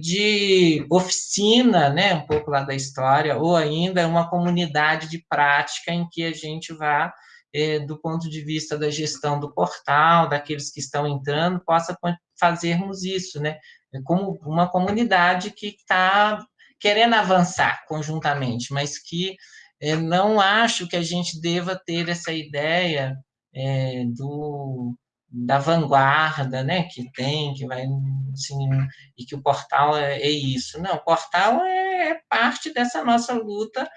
de oficina, né, um pouco lá da história, ou ainda uma comunidade de prática em que a gente vá é, do ponto de vista da gestão do portal, daqueles que estão entrando, possa fazermos isso, né? Como uma comunidade que está querendo avançar conjuntamente, mas que é, não acho que a gente deva ter essa ideia é, do, da vanguarda, né, que tem, que vai, assim, e que o portal é, é isso. Não, o portal é, é parte dessa nossa luta,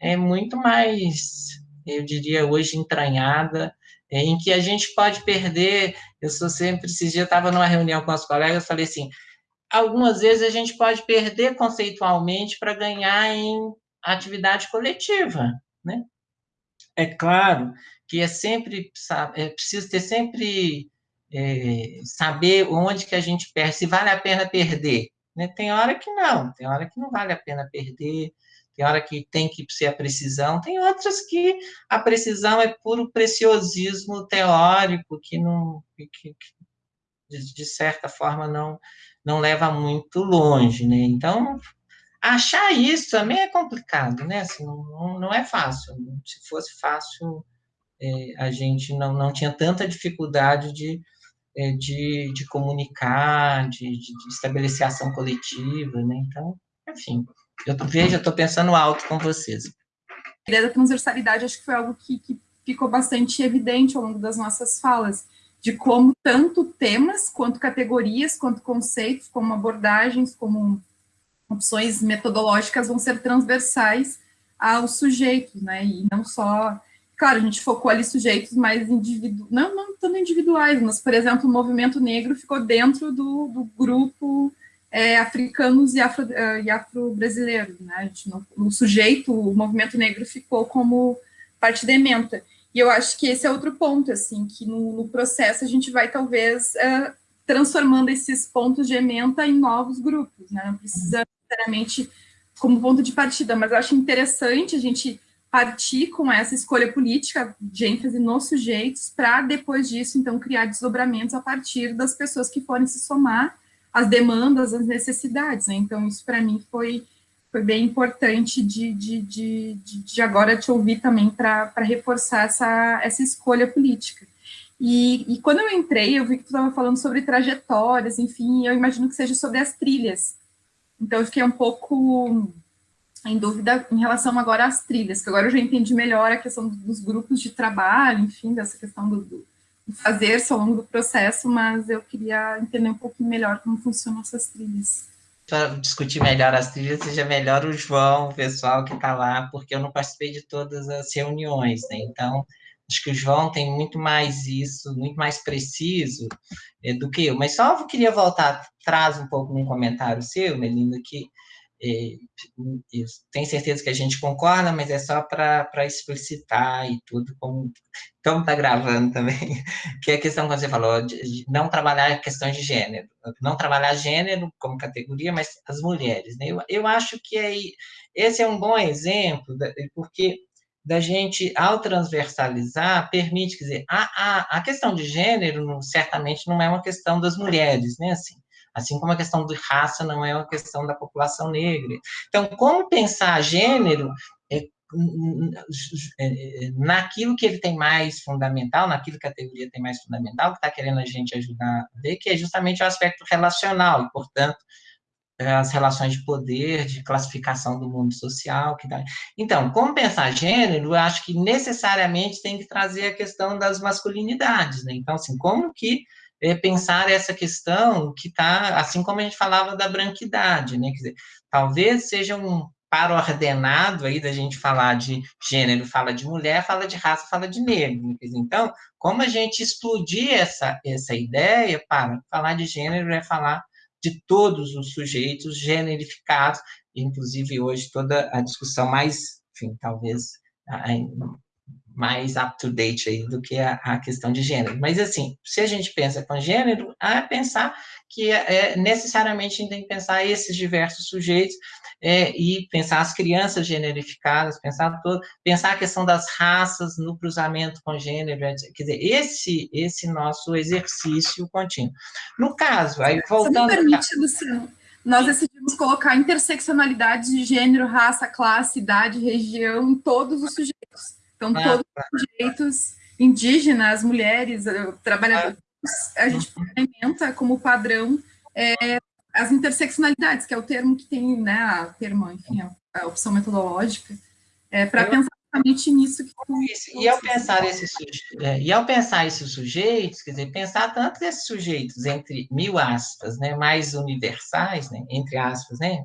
é muito mais eu diria hoje entranhada, é, em que a gente pode perder. Eu sou sempre, esses dias eu estava numa reunião com os colegas, falei assim: algumas vezes a gente pode perder conceitualmente para ganhar em atividade coletiva, né? É claro que é sempre é preciso ter sempre é, saber onde que a gente perde, se vale a pena perder. Né? Tem hora que não, tem hora que não vale a pena perder tem hora que tem que ser a precisão, tem outras que a precisão é puro preciosismo teórico, que, não, que, que de, de, certa forma, não, não leva muito longe, né? Então, achar isso também é complicado, né? Assim, não, não é fácil. Se fosse fácil, é, a gente não, não tinha tanta dificuldade de, é, de, de comunicar, de, de, estabelecer ação coletiva, né? Então, enfim, eu vejo, eu estou pensando alto com vocês. A ideia da transversalidade acho que foi algo que, que ficou bastante evidente ao longo das nossas falas, de como tanto temas, quanto categorias, quanto conceitos, como abordagens, como opções metodológicas vão ser transversais aos sujeitos, né, e não só, claro, a gente focou ali sujeitos mais individuais, não, não tanto individuais, mas, por exemplo, o movimento negro ficou dentro do, do grupo é, africanos e, afro, e afro-brasileiros, né, a gente não, o sujeito, o movimento negro ficou como parte da ementa, e eu acho que esse é outro ponto, assim, que no, no processo a gente vai, talvez, uh, transformando esses pontos de ementa em novos grupos, né? Não precisa necessariamente como ponto de partida, mas acho interessante a gente partir com essa escolha política de ênfase nos sujeitos para depois disso, então, criar desdobramentos a partir das pessoas que forem se somar às demandas, às necessidades, né? Então, isso para mim foi, foi bem importante de, de, de, de agora te ouvir também para reforçar essa, essa escolha política. E, e, quando eu entrei, eu vi que tu estava falando sobre trajetórias, enfim, eu imagino que seja sobre as trilhas. Então, eu fiquei um pouco em dúvida em relação agora às trilhas, que agora eu já entendi melhor a questão dos grupos de trabalho, enfim, dessa questão do, do fazer-se ao longo do processo, mas eu queria entender um pouquinho melhor como funcionam essas trilhas. Para discutir melhor as trilhas, seja melhor o João, o pessoal que está lá, porque eu não participei de todas as reuniões, né? Então, acho que o João tem muito mais isso, muito mais preciso é, do que eu. Mas só eu queria voltar atrás um pouco num comentário seu, Melinda, que é, tenho certeza que a gente concorda, mas é só para explicitar e tudo, como está gravando também, que é a questão que você falou, de não trabalhar questões de gênero, não trabalhar gênero como categoria, mas as mulheres. Né? Eu, eu acho que é, esse é um bom exemplo, porque da gente, ao transversalizar, permite, quer dizer, a, a, a questão de gênero, certamente, não é uma questão das mulheres, né, assim, assim como a questão de raça não é uma questão da população negra. Então, como pensar gênero é, é, naquilo que ele tem mais fundamental, naquilo que a teoria tem mais fundamental, que está querendo a gente ajudar a ver, que é justamente o aspecto relacional, e, portanto, as relações de poder, de classificação do mundo social. Que dá. Então, como pensar gênero, eu acho que necessariamente tem que trazer a questão das masculinidades, né? Então, assim, como que é, pensar essa questão que está, assim como a gente falava da branquidade, né? Quer dizer, talvez seja um para ordenado aí da gente falar de gênero, fala de mulher, fala de raça, fala de negro. Então, como a gente explodir essa, essa ideia para falar de gênero é falar de todos os sujeitos generificados, inclusive hoje toda a discussão mais, enfim, talvez mais up-to-date aí do que a, a, questão de gênero. Mas, assim, se a gente pensa com gênero, é pensar que é, necessariamente a gente tem que pensar esses diversos sujeitos é, e pensar as crianças generificadas, pensar todo, pensar a questão das raças no cruzamento com gênero, quer dizer, esse, esse nosso exercício contínuo. No caso, aí voltando... Você me permite, Luciano, nós decidimos colocar interseccionalidade de gênero, raça, classe, idade, região em todos os sujeitos. Então, ah, todos tá. os sujeitos indígenas, mulheres, eh, trabalhadores, ah. a gente implementa como padrão é, as interseccionalidades, que é o termo que tem, né, a termo, enfim, a, a opção metodológica, é, para pensar exatamente nisso que tu, e ao pensar esses é, e ao pensar esses sujeitos, quer dizer, pensar tanto esses sujeitos entre mil aspas, né, mais universais, né, entre aspas, né,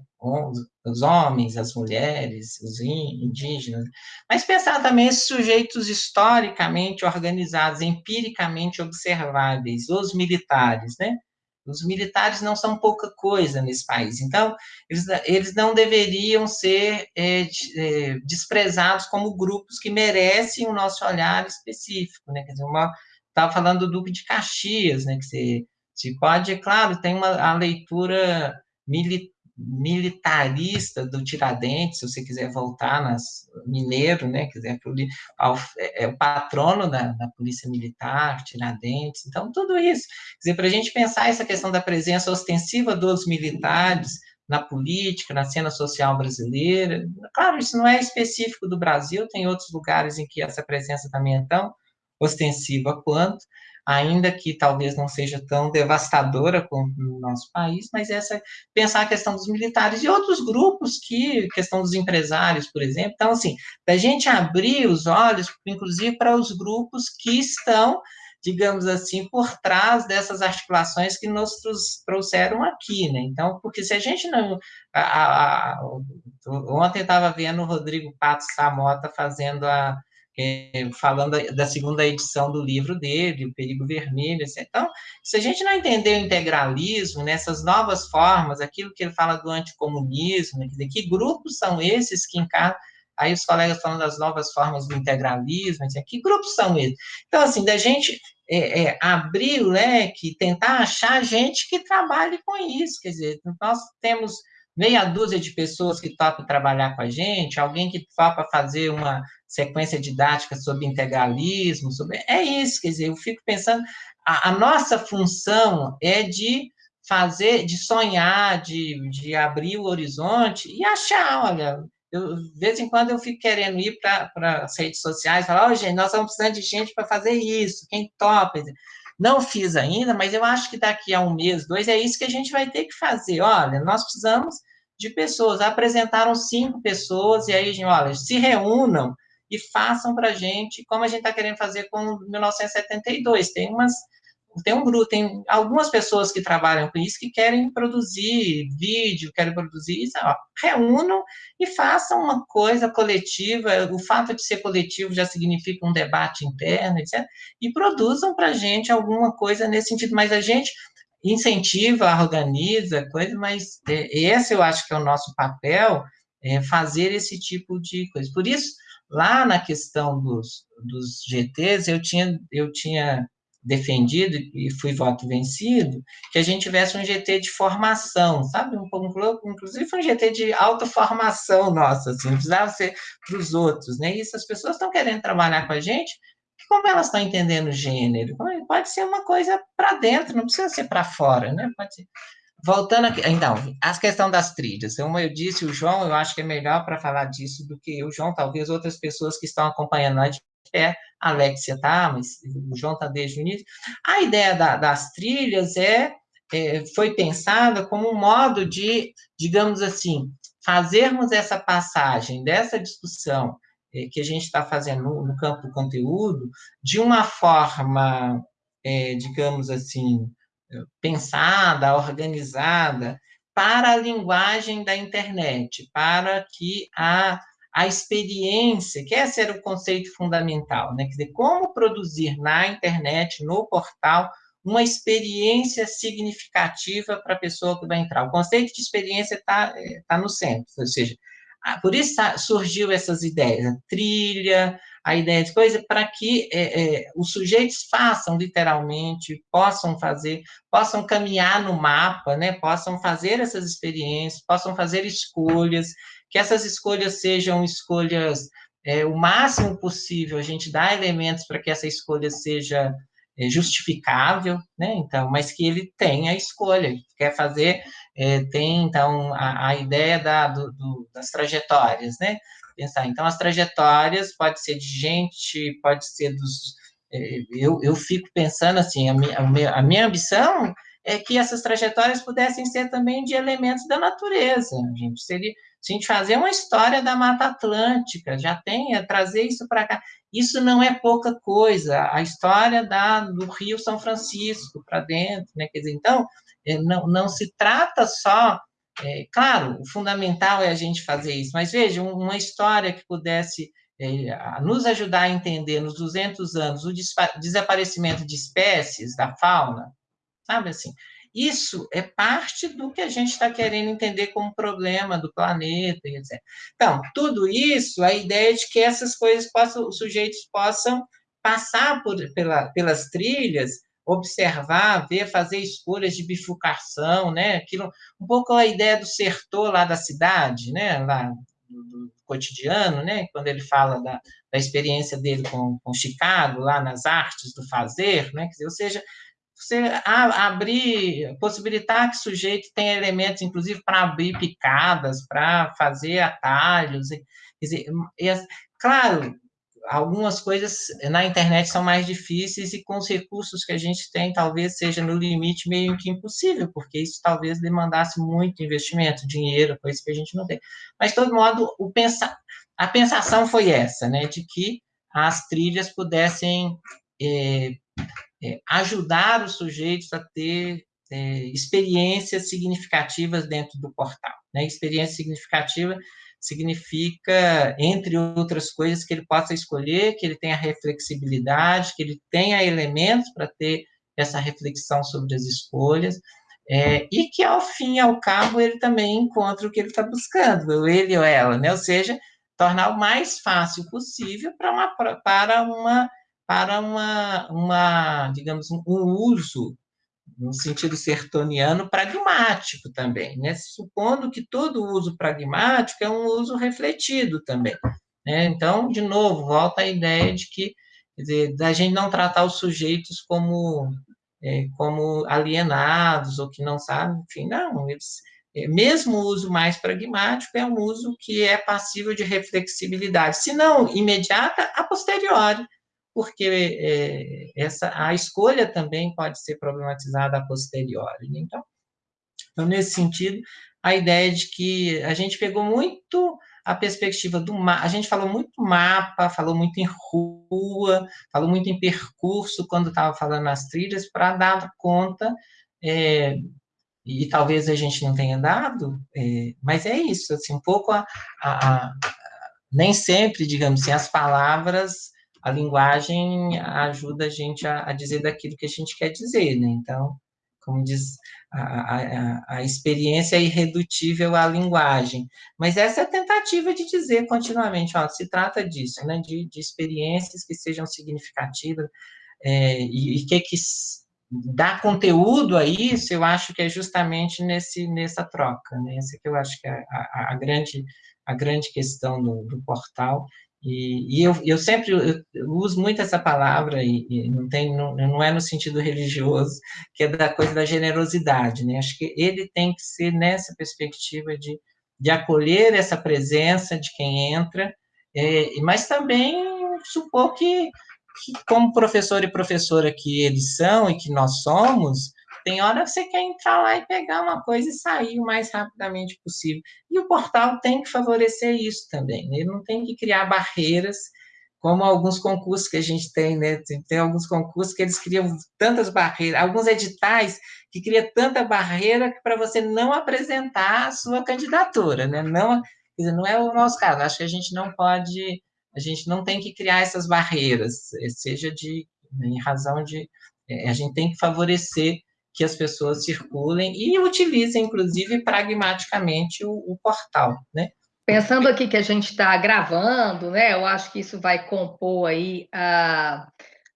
os homens, as mulheres, os indígenas, mas pensar também esses sujeitos historicamente organizados, empiricamente observáveis, os militares, né, os militares não são pouca coisa nesse país. Então, eles, eles não deveriam ser é, é, desprezados como grupos que merecem o nosso olhar específico. Né? Quer dizer, estava falando do Duque de Caxias, né? que se, se pode, claro, tem uma, a leitura militar militarista do Tiradentes, se você quiser voltar nas mineiro, né, quiser é, é o patrono da, da polícia militar, Tiradentes, então tudo isso, quer dizer, para a gente pensar essa questão da presença ostensiva dos militares na política, na cena social brasileira, claro, isso não é específico do Brasil, tem outros lugares em que essa presença também é tão ostensiva quanto, ainda que talvez não seja tão devastadora como no nosso país, mas essa pensar a questão dos militares e outros grupos que questão dos empresários, por exemplo. Então, assim, da gente abrir os olhos, inclusive para os grupos que estão digamos assim, por trás dessas articulações que nos trouxeram aqui, né? Então, porque se a gente não... A, a, a, ontem estava vendo o Rodrigo Pato Samota fazendo a... É, falando da segunda edição do livro dele, O Perigo Vermelho. Assim. Então, se a gente não entender o integralismo, nessas novas formas, aquilo que ele fala do anticomunismo, dizer, que grupos são esses que encarnam Aí os colegas falando das novas formas do integralismo, assim, que grupos são eles? Então, assim, da gente é, é, abrir o leque, tentar achar gente que trabalhe com isso, quer dizer, nós temos meia dúzia de pessoas que topam trabalhar com a gente, alguém que topa fazer uma sequência didática sobre integralismo, sobre... é isso, quer dizer, eu fico pensando, a, a nossa função é de fazer, de sonhar, de, de abrir o horizonte e achar, olha, eu, de vez em quando eu fico querendo ir para as redes sociais, falar, oh, gente, nós estamos precisando de gente para fazer isso, quem topa? Não fiz ainda, mas eu acho que daqui a um mês, dois, é isso que a gente vai ter que fazer. Olha, nós precisamos de pessoas. Apresentaram cinco pessoas, e aí, gente, olha, se reúnam e façam para a gente, como a gente está querendo fazer com 1972. Tem umas tem um grupo, tem algumas pessoas que trabalham com isso que querem produzir vídeo, querem produzir isso, ó, reúnam e façam uma coisa coletiva, o fato de ser coletivo já significa um debate interno, etc., e produzam para a gente alguma coisa nesse sentido, mas a gente incentiva, organiza, coisa, mas é, esse eu acho que é o nosso papel, é fazer esse tipo de coisa. Por isso, lá na questão dos, dos GTs, eu tinha, eu tinha defendido e fui voto vencido, que a gente tivesse um GT de formação, sabe? Um, inclusive um GT de autoformação nossa, assim, não precisava ser para os outros, né? E se as pessoas estão querendo trabalhar com a gente, como elas estão entendendo gênero? Pode ser uma coisa para dentro, não precisa ser para fora, né? Pode ser. Voltando aqui, então, a questão das trilhas. Como eu disse, o João, eu acho que é melhor para falar disso do que o João, talvez outras pessoas que estão acompanhando a é a Alexia tá, mas o João está desde o início. A ideia da, das trilhas é, é, foi pensada como um modo de, digamos assim, fazermos essa passagem dessa discussão é, que a gente está fazendo no, no, campo do conteúdo de uma forma, é, digamos assim, pensada, organizada, para a linguagem da internet, para que a a experiência, que esse era o conceito fundamental, né? Quer dizer, como produzir na internet, no portal, uma experiência significativa para a pessoa que vai entrar. O conceito de experiência está é, tá no centro, ou seja, por isso surgiu essas ideias, a trilha, a ideia de coisa, para que é, é, os sujeitos façam literalmente, possam fazer, possam caminhar no mapa, né, possam fazer essas experiências, possam fazer escolhas, que essas escolhas sejam escolhas é, o máximo possível, a gente dá elementos para que essa escolha seja é, justificável, né? Então, mas que ele tenha a escolha, quer fazer, é, tem então a, a ideia da, do, do, das trajetórias, né? Pensar, então as trajetórias pode ser de gente, pode ser dos, é, eu, eu fico pensando assim, a minha, a minha, a minha ambição é que essas trajetórias pudessem ser também de elementos da natureza, a gente seria se a gente fazer uma história da Mata Atlântica, já tem, é trazer isso para cá. Isso não é pouca coisa. A história da, do Rio São Francisco para dentro, né? Quer dizer, então, é, não, não se trata só. É, claro, o fundamental é a gente fazer isso, mas veja, uma história que pudesse é, nos ajudar a entender nos 200 anos o desaparecimento de espécies da fauna, sabe assim? Isso é parte do que a gente está querendo entender como problema do planeta, etc. Então, tudo isso, a ideia de que essas coisas possam, os sujeitos possam passar por, pela, pelas trilhas, observar, ver, fazer escolhas de bifurcação, né? Aquilo, um pouco a ideia do sertor lá da cidade, né? Lá do, cotidiano, né? Quando ele fala da, da experiência dele com, com Chicago, lá nas artes do fazer, né? Dizer, ou seja, você abrir, possibilitar que o sujeito tenha elementos, inclusive, para abrir picadas, para fazer atalhos. Quer dizer, claro, algumas coisas na internet são mais difíceis e com os recursos que a gente tem, talvez seja no limite meio que impossível, porque isso talvez demandasse muito investimento, dinheiro, coisa que a gente não tem. Mas, de todo modo, o pensa, a pensação foi essa, né, de que as trilhas pudessem é, é, ajudar os sujeitos a ter é, experiências significativas dentro do portal. Né? Experiência significativa significa, entre outras coisas, que ele possa escolher, que ele tenha reflexibilidade, que ele tenha elementos para ter essa reflexão sobre as escolhas, é, e que, ao fim e ao cabo, ele também encontre o que ele está buscando, ele ou ela, né? ou seja, tornar o mais fácil possível uma, para uma, para uma, uma digamos, um uso no sentido sertoniano, pragmático também, né? supondo que todo uso pragmático é um uso refletido também. Né? Então, de novo, volta a ideia de que, dizer, da gente não tratar os sujeitos como, é, como alienados ou que não sabem, enfim, não, eles, é, mesmo o uso mais pragmático é um uso que é passível de reflexibilidade, se não imediata, a posteriori, porque é, essa, a escolha também pode ser problematizada a posteriori. Né? Então, então, nesse sentido, a ideia de que a gente pegou muito a perspectiva do mapa, a gente falou muito mapa, falou muito em rua, falou muito em percurso quando estava falando nas trilhas, para dar conta, é, e talvez a gente não tenha dado, é, mas é isso, assim, um pouco a, a, a nem sempre, digamos assim, as palavras a linguagem ajuda a gente a, a, dizer daquilo que a gente quer dizer, né? Então, como diz, a, a, a, experiência é irredutível à linguagem. Mas essa é a tentativa de dizer continuamente, ó, se trata disso, né? De, de experiências que sejam significativas é, e, e que, que dá conteúdo a isso, eu acho que é justamente nesse, nessa troca, né? Essa que eu acho que é a, a, grande, a grande questão do, do portal, e, e eu, eu, sempre eu uso muito essa palavra, e, e, não, tem, não, não é no sentido religioso, que é da coisa da generosidade, né? Acho que ele tem que ser nessa perspectiva de, de acolher essa presença de quem entra, é, mas também supor que, que, como professor e professora que eles são e que nós somos, tem hora que você quer entrar lá e pegar uma coisa e sair o mais rapidamente possível. E o portal tem que favorecer isso também. Né? Ele não tem que criar barreiras, como alguns concursos que a gente tem, né? Tem alguns concursos que eles criam tantas barreiras, alguns editais que criam tanta barreira para você não apresentar a sua candidatura, né? Não, dizer, não é o nosso caso. Acho que a gente não pode, a gente não tem que criar essas barreiras, seja de em razão de é, a gente tem que favorecer que as pessoas circulem e utilizem, inclusive, pragmaticamente o, o portal, né? Pensando aqui que a gente está gravando, né? Eu acho que isso vai compor aí a,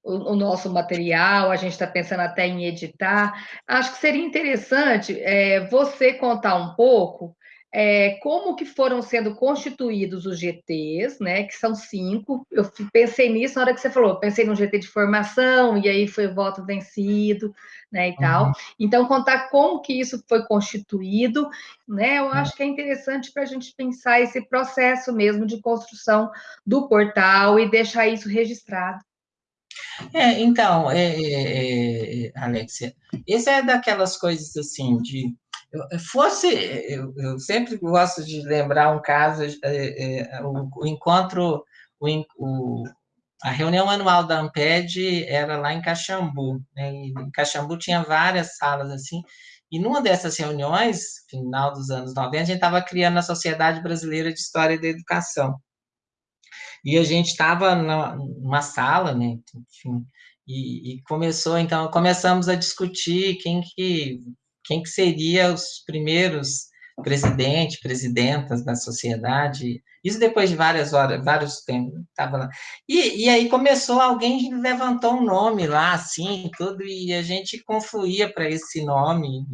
o, nosso material, a gente está pensando até em editar. Acho que seria interessante é, você contar um pouco é, como que foram sendo constituídos os GTs, né, que são cinco, eu pensei nisso na hora que você falou, pensei no GT de formação, e aí foi o voto vencido, né, e uhum. tal. Então, contar como que isso foi constituído, né, eu uhum. acho que é interessante para a gente pensar esse processo mesmo de construção do portal e deixar isso registrado. É, então, é, é, é Alexia, esse é daquelas coisas assim de fosse, eu, eu, sempre gosto de lembrar um caso, é, é, o, o, encontro, o, o, a reunião anual da Amped era lá em Caxambu, né, e em Caxambu tinha várias salas assim, e numa dessas reuniões, final dos anos 90, a gente estava criando a Sociedade Brasileira de História da Educação, e a gente estava numa sala, né, enfim, e, e começou, então, começamos a discutir quem que quem que seria os primeiros presidentes, presidentas da sociedade, isso depois de várias horas, vários tempos, estava lá. E, e aí começou, alguém levantou um nome lá, assim, tudo, e a gente confluía para esse nome,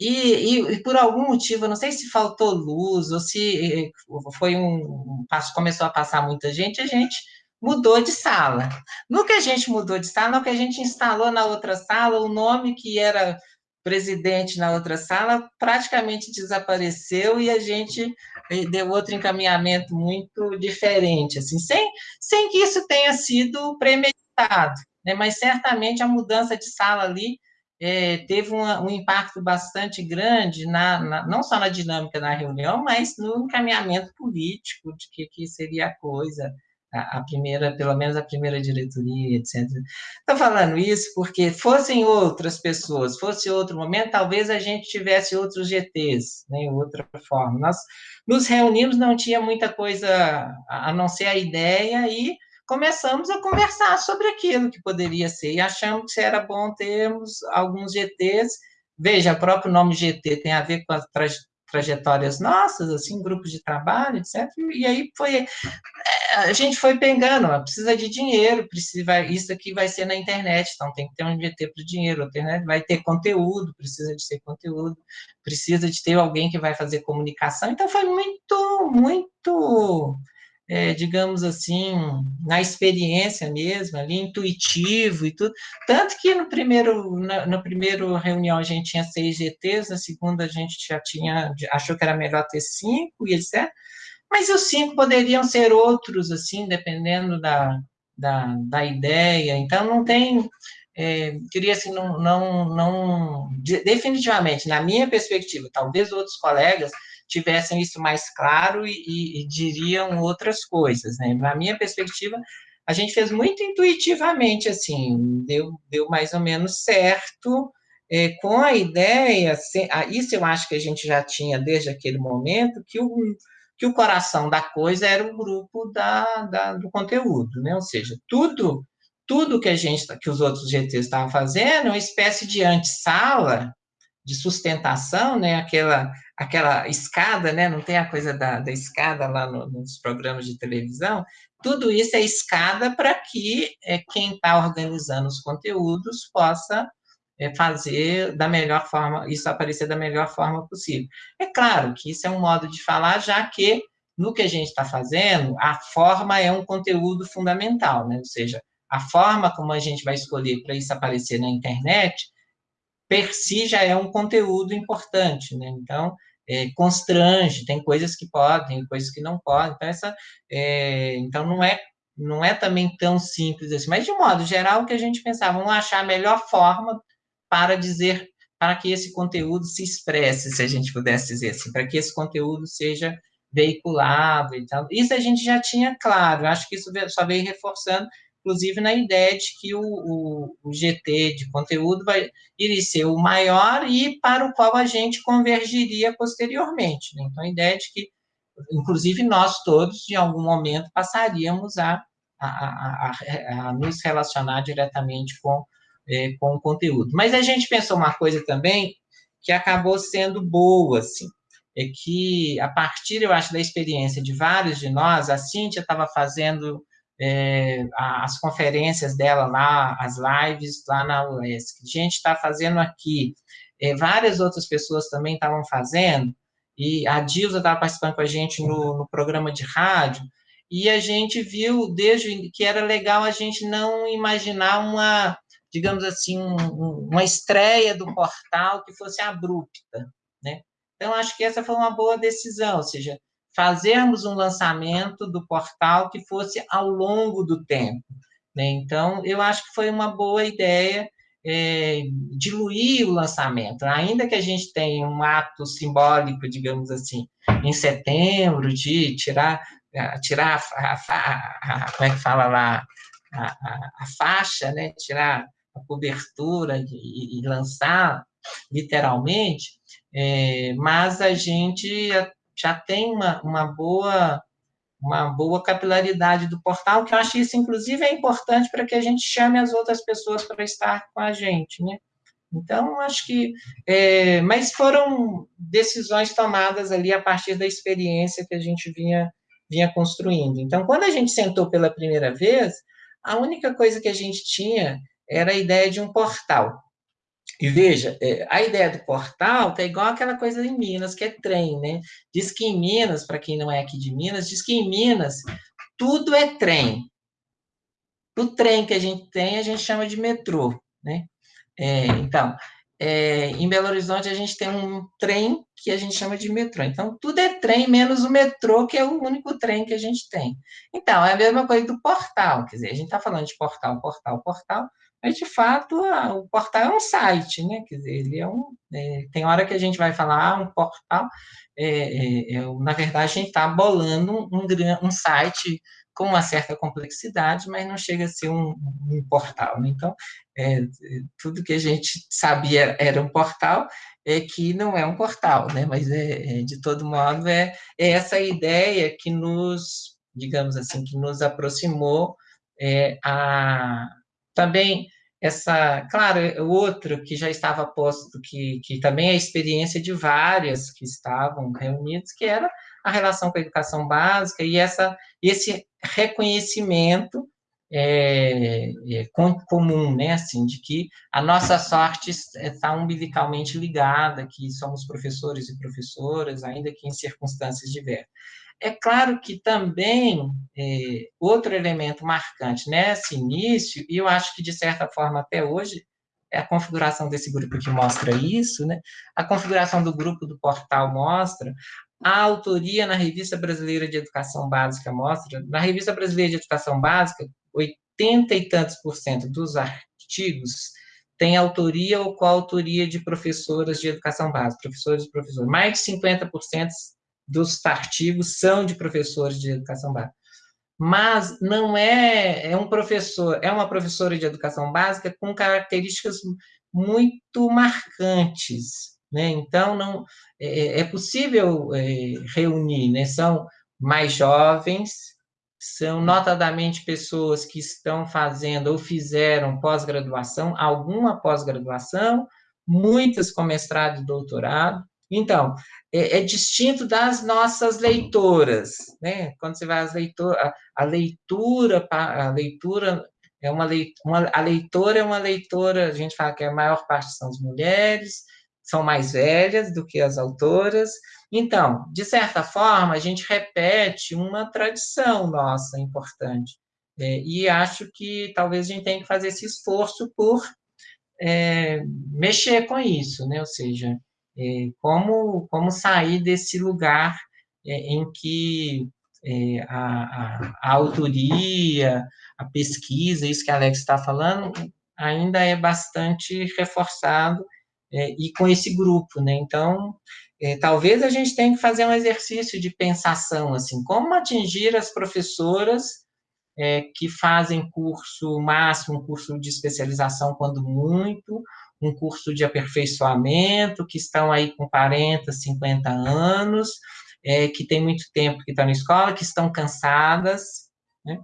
e, e, e, por algum motivo, não sei se faltou luz, ou se eh, foi um, começou a passar muita gente, a gente mudou de sala. No que a gente mudou de sala, no que a gente instalou na outra sala, o nome que era presidente na outra sala praticamente desapareceu e a gente eh, deu outro encaminhamento muito diferente, assim, sem, sem que isso tenha sido premeditado, né? mas certamente a mudança de sala ali é, teve uma, um impacto bastante grande, na, na, não só na dinâmica da reunião, mas no encaminhamento político de que, que seria a coisa, a, primeira, pelo menos a primeira diretoria, etc. Estou falando isso porque fossem outras pessoas, fosse outro momento, talvez a gente tivesse outros GTs, né, outra forma. Nós nos reunimos, não tinha muita coisa a não ser a ideia e começamos a conversar sobre aquilo que poderia ser, e achamos que era bom termos alguns GTs, veja, o próprio nome GT tem a ver com a trajetórias nossas, assim, grupos de trabalho, etc. E aí foi, é, a gente foi pegando, precisa de dinheiro, precisa, isso aqui vai ser na internet, então tem que ter um GT para o dinheiro, internet vai ter conteúdo, precisa de ter conteúdo, precisa de ter alguém que vai fazer comunicação, então foi muito, muito é, digamos assim, na experiência mesmo, ali, intuitivo e tudo. Tanto que no primeiro, na, na reunião a gente tinha seis GTs, na segunda a gente já tinha, achou que era melhor ter cinco e etc. Mas os cinco poderiam ser outros, assim, dependendo da, da, da ideia. Então, não tem. É, queria assim, não, não, não, definitivamente, na minha perspectiva, talvez outros colegas tivessem isso mais claro e, e, e diriam outras coisas, né? Na minha perspectiva, a gente fez muito intuitivamente, assim, deu, deu mais ou menos certo, é, com a ideia, se, isso eu acho que a gente já tinha desde aquele momento, que o, que o coração da coisa era o grupo da, da, do conteúdo, né? Ou seja, tudo tudo que a gente, que os outros GTs estavam fazendo, uma espécie de antessala de sustentação, né? Aquela aquela escada, né? Não tem a coisa da, da escada lá no, nos programas de televisão. Tudo isso é escada para que é, quem está organizando os conteúdos possa é, fazer da melhor forma, isso aparecer da melhor forma possível. É claro que isso é um modo de falar, já que no que a gente está fazendo, a forma é um conteúdo fundamental, né? Ou seja, a forma como a gente vai escolher para isso aparecer na internet per si já é um conteúdo importante, né? Então, é, constrange, tem coisas que podem, coisas que não podem, então, essa, é, então não é não é também tão simples assim, mas de modo geral, o que a gente pensava, vamos achar a melhor forma para dizer, para que esse conteúdo se expresse, se a gente pudesse dizer assim, para que esse conteúdo seja veiculado e tal. Isso a gente já tinha claro, acho que isso só veio reforçando inclusive na ideia de que o, o, o, GT de conteúdo vai, iria ser o maior e para o qual a gente convergiria posteriormente. Né? Então, a ideia de que, inclusive, nós todos, em algum momento, passaríamos a, a, a, a, nos relacionar diretamente com, é, com o conteúdo. Mas a gente pensou uma coisa também que acabou sendo boa, assim, é que, a partir, eu acho, da experiência de vários de nós, a Cíntia estava fazendo é, as conferências dela lá, as lives lá na UESC. A gente está fazendo aqui, é, várias outras pessoas também estavam fazendo, e a Dilza estava participando com a gente no, no, programa de rádio, e a gente viu desde que era legal a gente não imaginar uma, digamos assim, um, uma estreia do portal que fosse abrupta, né? Então, acho que essa foi uma boa decisão, ou seja, fazermos um lançamento do portal que fosse ao longo do tempo. Né? Então, eu acho que foi uma boa ideia é, diluir o lançamento, ainda que a gente tenha um ato simbólico, digamos assim, em setembro, de tirar, tirar a, a, a como é que fala lá, a, a faixa, né? tirar a cobertura e, e lançar literalmente, é, mas a gente já tem uma, uma boa uma boa capilaridade do portal, que eu acho isso, inclusive, é importante para que a gente chame as outras pessoas para estar com a gente, né? Então, acho que... É, mas foram decisões tomadas ali a partir da experiência que a gente vinha, vinha construindo. Então, quando a gente sentou pela primeira vez, a única coisa que a gente tinha era a ideia de um portal. E veja, é, a ideia do portal tá igual aquela coisa em Minas, que é trem, né? Diz que em Minas, para quem não é aqui de Minas, diz que em Minas tudo é trem. O trem que a gente tem, a gente chama de metrô, né? É, então, é, em Belo Horizonte a gente tem um trem que a gente chama de metrô. Então, tudo é trem, menos o metrô, que é o único trem que a gente tem. Então, é a mesma coisa do portal, quer dizer, a gente está falando de portal, portal, portal, mas, de fato, a, o portal é um site, né? Quer dizer, ele é um... É, tem hora que a gente vai falar, ah, um portal, é, é, é na verdade, a gente está bolando um, um, site com uma certa complexidade, mas não chega a ser um, um portal. Né? Então, é, tudo que a gente sabia era um portal, é que não é um portal, né? mas, é, é, de todo modo, é, é essa ideia que nos, digamos assim, que nos aproximou é, a, também essa, claro, outro que já estava posto, que, que também é a experiência de várias que estavam reunidas, que era a relação com a educação básica e essa, esse reconhecimento é, é, comum, né, assim, de que a nossa sorte está umbilicalmente ligada, que somos professores e professoras, ainda que em circunstâncias diversas. É claro que também é, outro elemento marcante nesse início, e eu acho que de certa forma até hoje é a configuração desse grupo que mostra isso, né? A configuração do grupo do portal mostra a autoria na Revista Brasileira de Educação Básica mostra, na Revista Brasileira de Educação Básica, 80 e tantos por cento dos artigos tem autoria ou coautoria de professoras de educação básica, professores e professores. Mais de 50% dos artigos são de professores de educação básica. Mas não é, é um professor, é uma professora de educação básica com características muito marcantes, né? Então, não, é, é possível é, reunir, né? São mais jovens, são notadamente pessoas que estão fazendo ou fizeram pós-graduação, alguma pós-graduação, muitas com mestrado e doutorado. Então, é, é, distinto das nossas leitoras, né? Quando você vai às leitoras, a, a leitura, a leitura é uma, leitura, a leitora é uma leitora, a gente fala que a maior parte são as mulheres, são mais velhas do que as autoras. Então, de certa forma, a gente repete uma tradição nossa importante. É, e acho que talvez a gente tenha que fazer esse esforço por é, mexer com isso, né? ou seja, como, como sair desse lugar é, em que é, a, a, a, autoria, a pesquisa, isso que a Alex está falando, ainda é bastante reforçado é, e com esse grupo, né? Então, é, talvez a gente tenha que fazer um exercício de pensação, assim, como atingir as professoras é, que fazem curso máximo, curso de especialização, quando muito, um curso de aperfeiçoamento, que estão aí com 40, 50 anos, é, que tem muito tempo que estão na escola, que estão cansadas, né?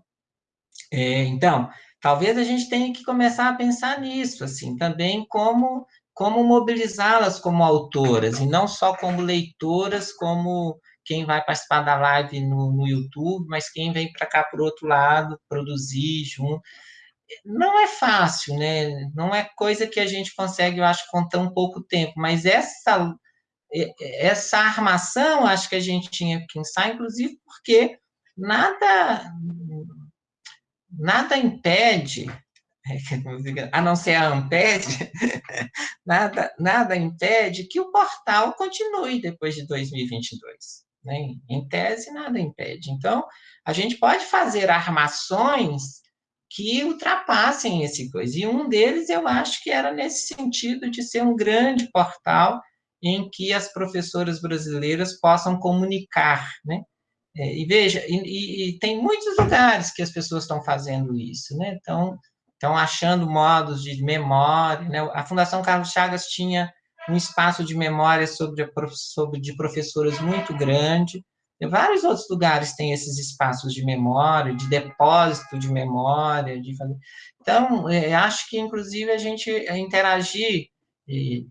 É, então, talvez a gente tenha que começar a pensar nisso, assim, também como como mobilizá-las como autoras, e não só como leitoras, como quem vai participar da live no, no YouTube, mas quem vem para cá, por outro lado, produzir junto. Não é fácil, né? Não é coisa que a gente consegue, eu acho, com tão pouco tempo, mas essa, essa armação, acho que a gente tinha que pensar, inclusive porque nada, nada impede a não ser a Amped, nada, nada impede que o portal continue depois de 2022. Né? Em tese, nada impede. Então, a gente pode fazer armações que ultrapassem esse coisa. E um deles, eu acho que era nesse sentido de ser um grande portal em que as professoras brasileiras possam comunicar, né? É, e veja, e, e, tem muitos lugares que as pessoas estão fazendo isso, né? Então, estão achando modos de memória. Né? A Fundação Carlos Chagas tinha um espaço de memória sobre, sobre de professoras muito grande. Vários outros lugares têm esses espaços de memória, de depósito de memória. De Então, é, acho que, inclusive, a gente interagir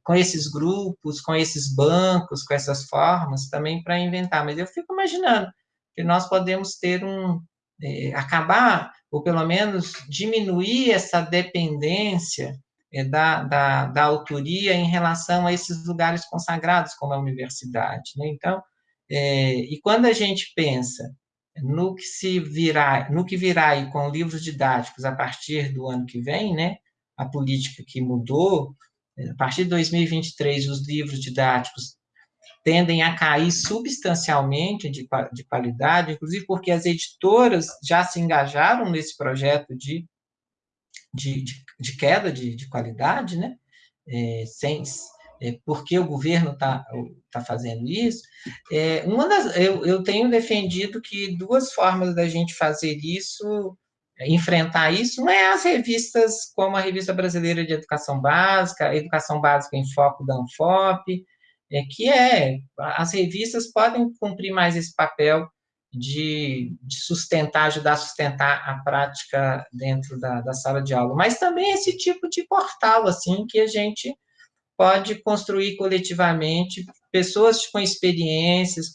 com esses grupos, com esses bancos, com essas formas, também para inventar. Mas eu fico imaginando que nós podemos ter um, é, acabar, ou pelo menos diminuir essa dependência é, da, da, da, autoria em relação a esses lugares consagrados, como a universidade. Né? Então, é, e quando a gente pensa no que se virá, no que virá aí com livros didáticos a partir do ano que vem, né? A política que mudou, a partir de 2023, os livros didáticos tendem a cair substancialmente de, de qualidade, inclusive porque as editoras já se engajaram nesse projeto de, de, de, de queda de, de, qualidade, né? É, sem, é, porque o governo está tá fazendo isso. É, uma das, eu, eu tenho defendido que duas formas da gente fazer isso enfrentar isso não é as revistas como a Revista Brasileira de Educação Básica, Educação Básica em Foco da Anfop, é, que é, as revistas podem cumprir mais esse papel de, de sustentar, ajudar a sustentar a prática dentro da, da sala de aula, mas também esse tipo de portal, assim, que a gente pode construir coletivamente, pessoas com experiências,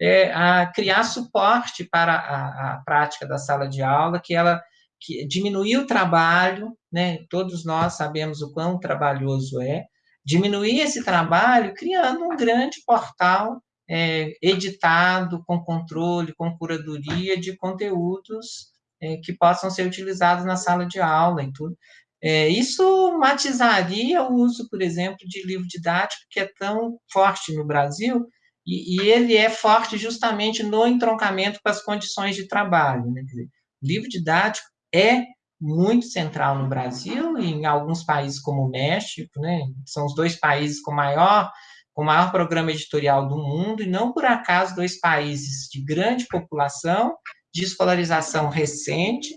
é, a criar suporte para a, a, prática da sala de aula, que ela que diminuir o trabalho, né? Todos nós sabemos o quão trabalhoso é, diminuir esse trabalho criando um grande portal é, editado, com controle, com curadoria de conteúdos é, que possam ser utilizados na sala de aula e tudo. É, isso matizaria o uso, por exemplo, de livro didático, que é tão forte no Brasil, e, e ele é forte justamente no entroncamento com as condições de trabalho. Né? Dizer, livro didático é muito central no Brasil e em alguns países como o México, né? São os dois países com maior com maior programa editorial do mundo e não por acaso dois países de grande população, de escolarização recente,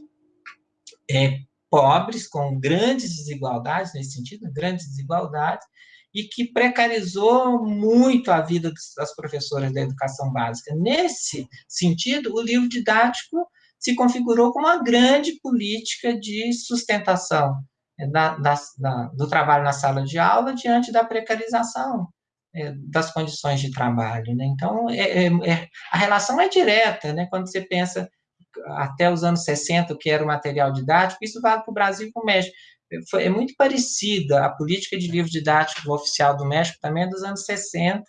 é, pobres, com grandes desigualdades nesse sentido, grandes desigualdades, e que precarizou muito a vida das professoras da educação básica. Nesse sentido, o livro didático se configurou como uma grande política de sustentação é, da, da, da, do trabalho na sala de aula diante da precarização é, das condições de trabalho. Né? Então, é, é, é a relação é direta, né? quando você pensa até os anos 60, que era o material didático, isso vale para o Brasil e para o México. É muito parecida, a política de livro didático oficial do México também é dos anos 60,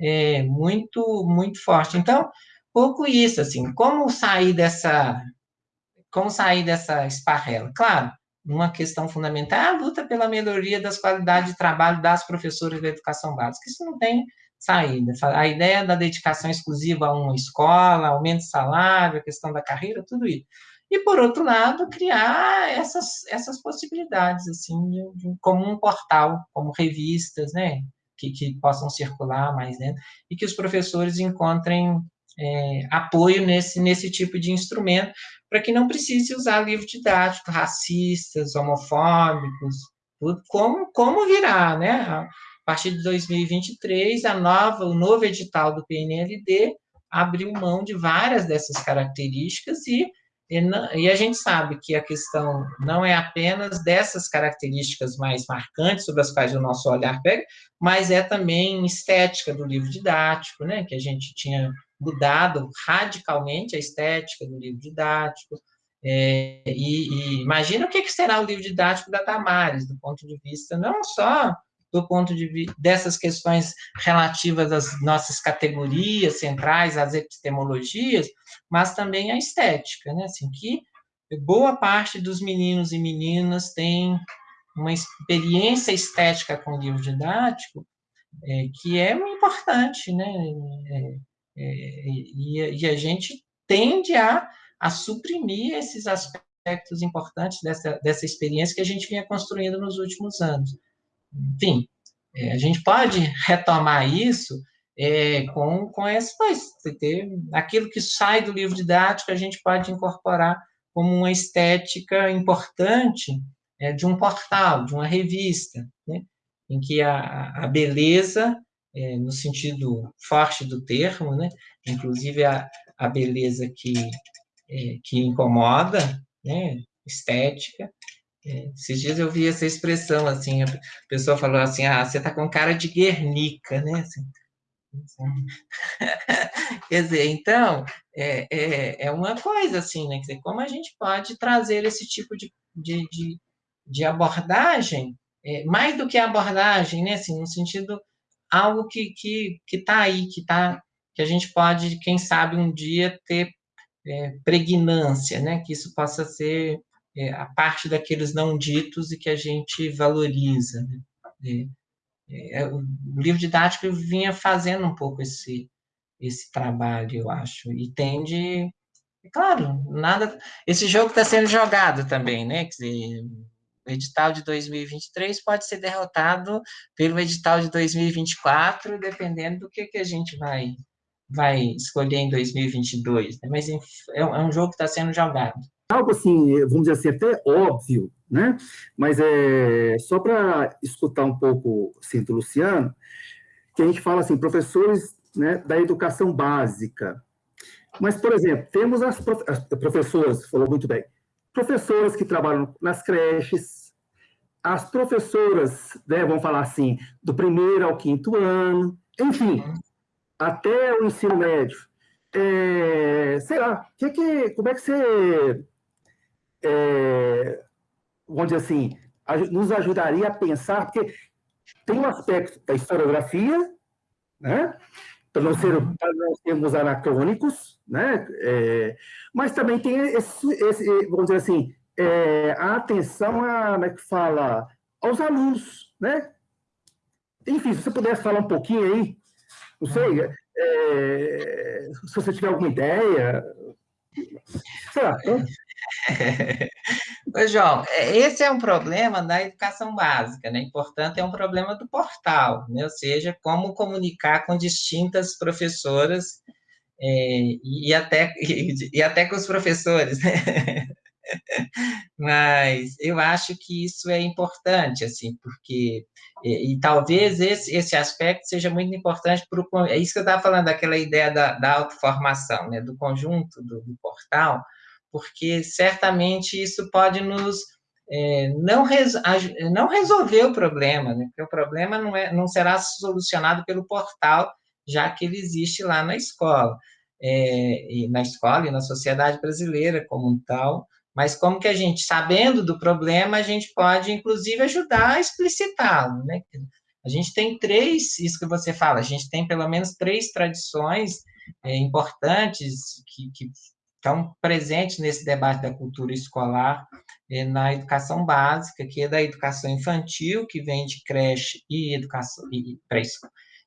é muito, muito forte. Então, pouco isso, assim, como sair dessa, como sair dessa esparrela? Claro, uma questão fundamental é a luta pela melhoria das qualidades de trabalho das professoras da educação básica. Isso não tem saída. A ideia da dedicação exclusiva a uma escola, aumento de salário, a questão da carreira, tudo isso. E, por outro lado, criar essas, essas possibilidades, assim, de, de, como um portal, como revistas, né, que, que possam circular mais dentro, e que os professores encontrem é, apoio nesse, nesse tipo de instrumento, para que não precise usar livro didático racistas, homofóbicos, tudo, como, como virá, né? A partir de 2023, a nova, o novo edital do PNLD abriu mão de várias dessas características e, e, e, a gente sabe que a questão não é apenas dessas características mais marcantes sobre as quais o nosso olhar pega, mas é também estética do livro didático, né, que a gente tinha mudado radicalmente a estética do livro didático. É, e, e, imagina o que, será o livro didático da Tamares, do ponto de vista não só do ponto de vista dessas questões relativas às nossas categorias centrais, às epistemologias, mas também a estética, né? Assim, que boa parte dos meninos e meninas tem uma experiência estética com o livro didático é, que é importante, né? É, é, e, e, a gente tende a, a suprimir esses aspectos importantes dessa, dessa experiência que a gente vinha construindo nos últimos anos. Enfim, é, a gente pode retomar isso é, com, com essa coisa, ter aquilo que sai do livro didático, a gente pode incorporar como uma estética importante é, de um portal, de uma revista, né, em que a, a beleza é, no sentido forte do termo, né? inclusive a, a beleza que, é, que incomoda, né? estética. Esses dias eu vi essa expressão, assim, a pessoa falou assim, ah, você está com cara de Guernica, né? Assim, assim. Quer dizer, então, é, é, é, uma coisa assim, né? Quer dizer, como a gente pode trazer esse tipo de, de, de, de abordagem, é, mais do que abordagem, né? Assim, no sentido algo que que que está aí, que tá que a gente pode, quem sabe, um dia ter é, pregnância, né? Que isso possa ser é, a parte daqueles não ditos e que a gente valoriza. Né? É, o livro didático vinha fazendo um pouco esse, esse trabalho, eu acho, e tende, claro, nada, esse jogo está sendo jogado também, né, quer dizer, o edital de 2023 pode ser derrotado pelo edital de 2024, dependendo do que, que a gente vai, vai escolher em 2022, né? mas é, é um jogo que está sendo jogado. Algo assim, vamos dizer assim, até óbvio, né? Mas é só para escutar um pouco do Luciano, que a gente fala assim, professores né, da educação básica. Mas, por exemplo, temos as, prof... as professoras, falou muito bem, professoras que trabalham nas creches, as professoras, né, vamos falar assim, do primeiro ao quinto ano, enfim, até o ensino médio. É, sei lá, que que, como é que você, é, dizer assim, nos ajudaria a pensar, porque tem um aspecto da historiografia, né? para não, ser, não sermos anacrônicos, né? É, mas também tem esse, esse, vamos dizer assim, é, a atenção a, como é que fala, aos alunos, né? Enfim, se você pudesse falar um pouquinho aí, não sei, é, se você tiver alguma ideia, sei lá. Ô, João, é, esse é um problema da educação básica, né? E, portanto, é um problema do portal, né? Ou seja, como comunicar com distintas professoras é, e, até, e, e, até com os professores, né? Mas eu acho que isso é importante, assim, porque e, e, talvez esse, esse aspecto seja muito importante para o. É isso que eu estava falando, daquela ideia da, da autoformação, né, do conjunto do, do portal, porque certamente isso pode nos é, não, res, não resolver o problema, né? porque o problema não, é, não será solucionado pelo portal, já que ele existe lá na escola, é, e na escola e na sociedade brasileira como um tal, mas como que a gente, sabendo do problema, a gente pode, inclusive, ajudar a explicitá-lo, né? A gente tem três, isso que você fala, a gente tem pelo menos três tradições é, importantes que, que estão presentes nesse debate da cultura escolar é, na educação básica, que é da educação infantil, que vem de creche e educação e,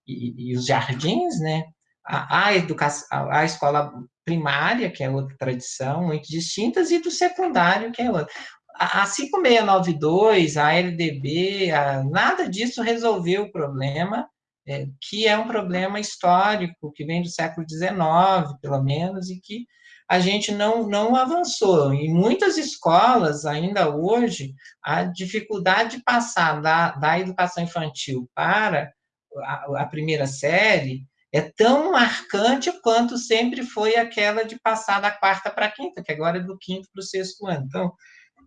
e, e os jardins, né? A, a, educação, a, a escola primária, que é outra tradição, muito distintas, e do secundário, que é outra. A, a 5692, a LDB, a, nada disso resolveu o problema, é, que é um problema histórico, que vem do século XIX, pelo menos, e que a gente não, não avançou. Em muitas escolas, ainda hoje, a dificuldade de passar da, da educação infantil para a, a primeira série é tão marcante quanto sempre foi aquela de passar da quarta para a quinta, que agora é do quinto para o sexto ano. Então,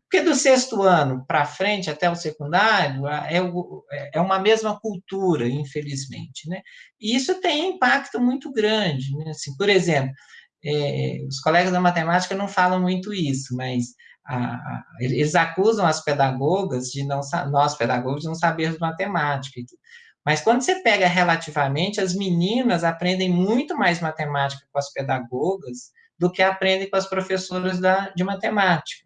porque do sexto ano para frente, até o secundário, é, o, é uma mesma cultura, infelizmente. Né? E isso tem impacto muito grande. Né? Assim, por exemplo, é, os colegas da matemática não falam muito isso, mas a, eles acusam as pedagogas de não nós pedagogos de não sabermos matemática. Mas quando você pega relativamente, as meninas aprendem muito mais matemática com as pedagogas do que aprendem com as professoras da, de matemática.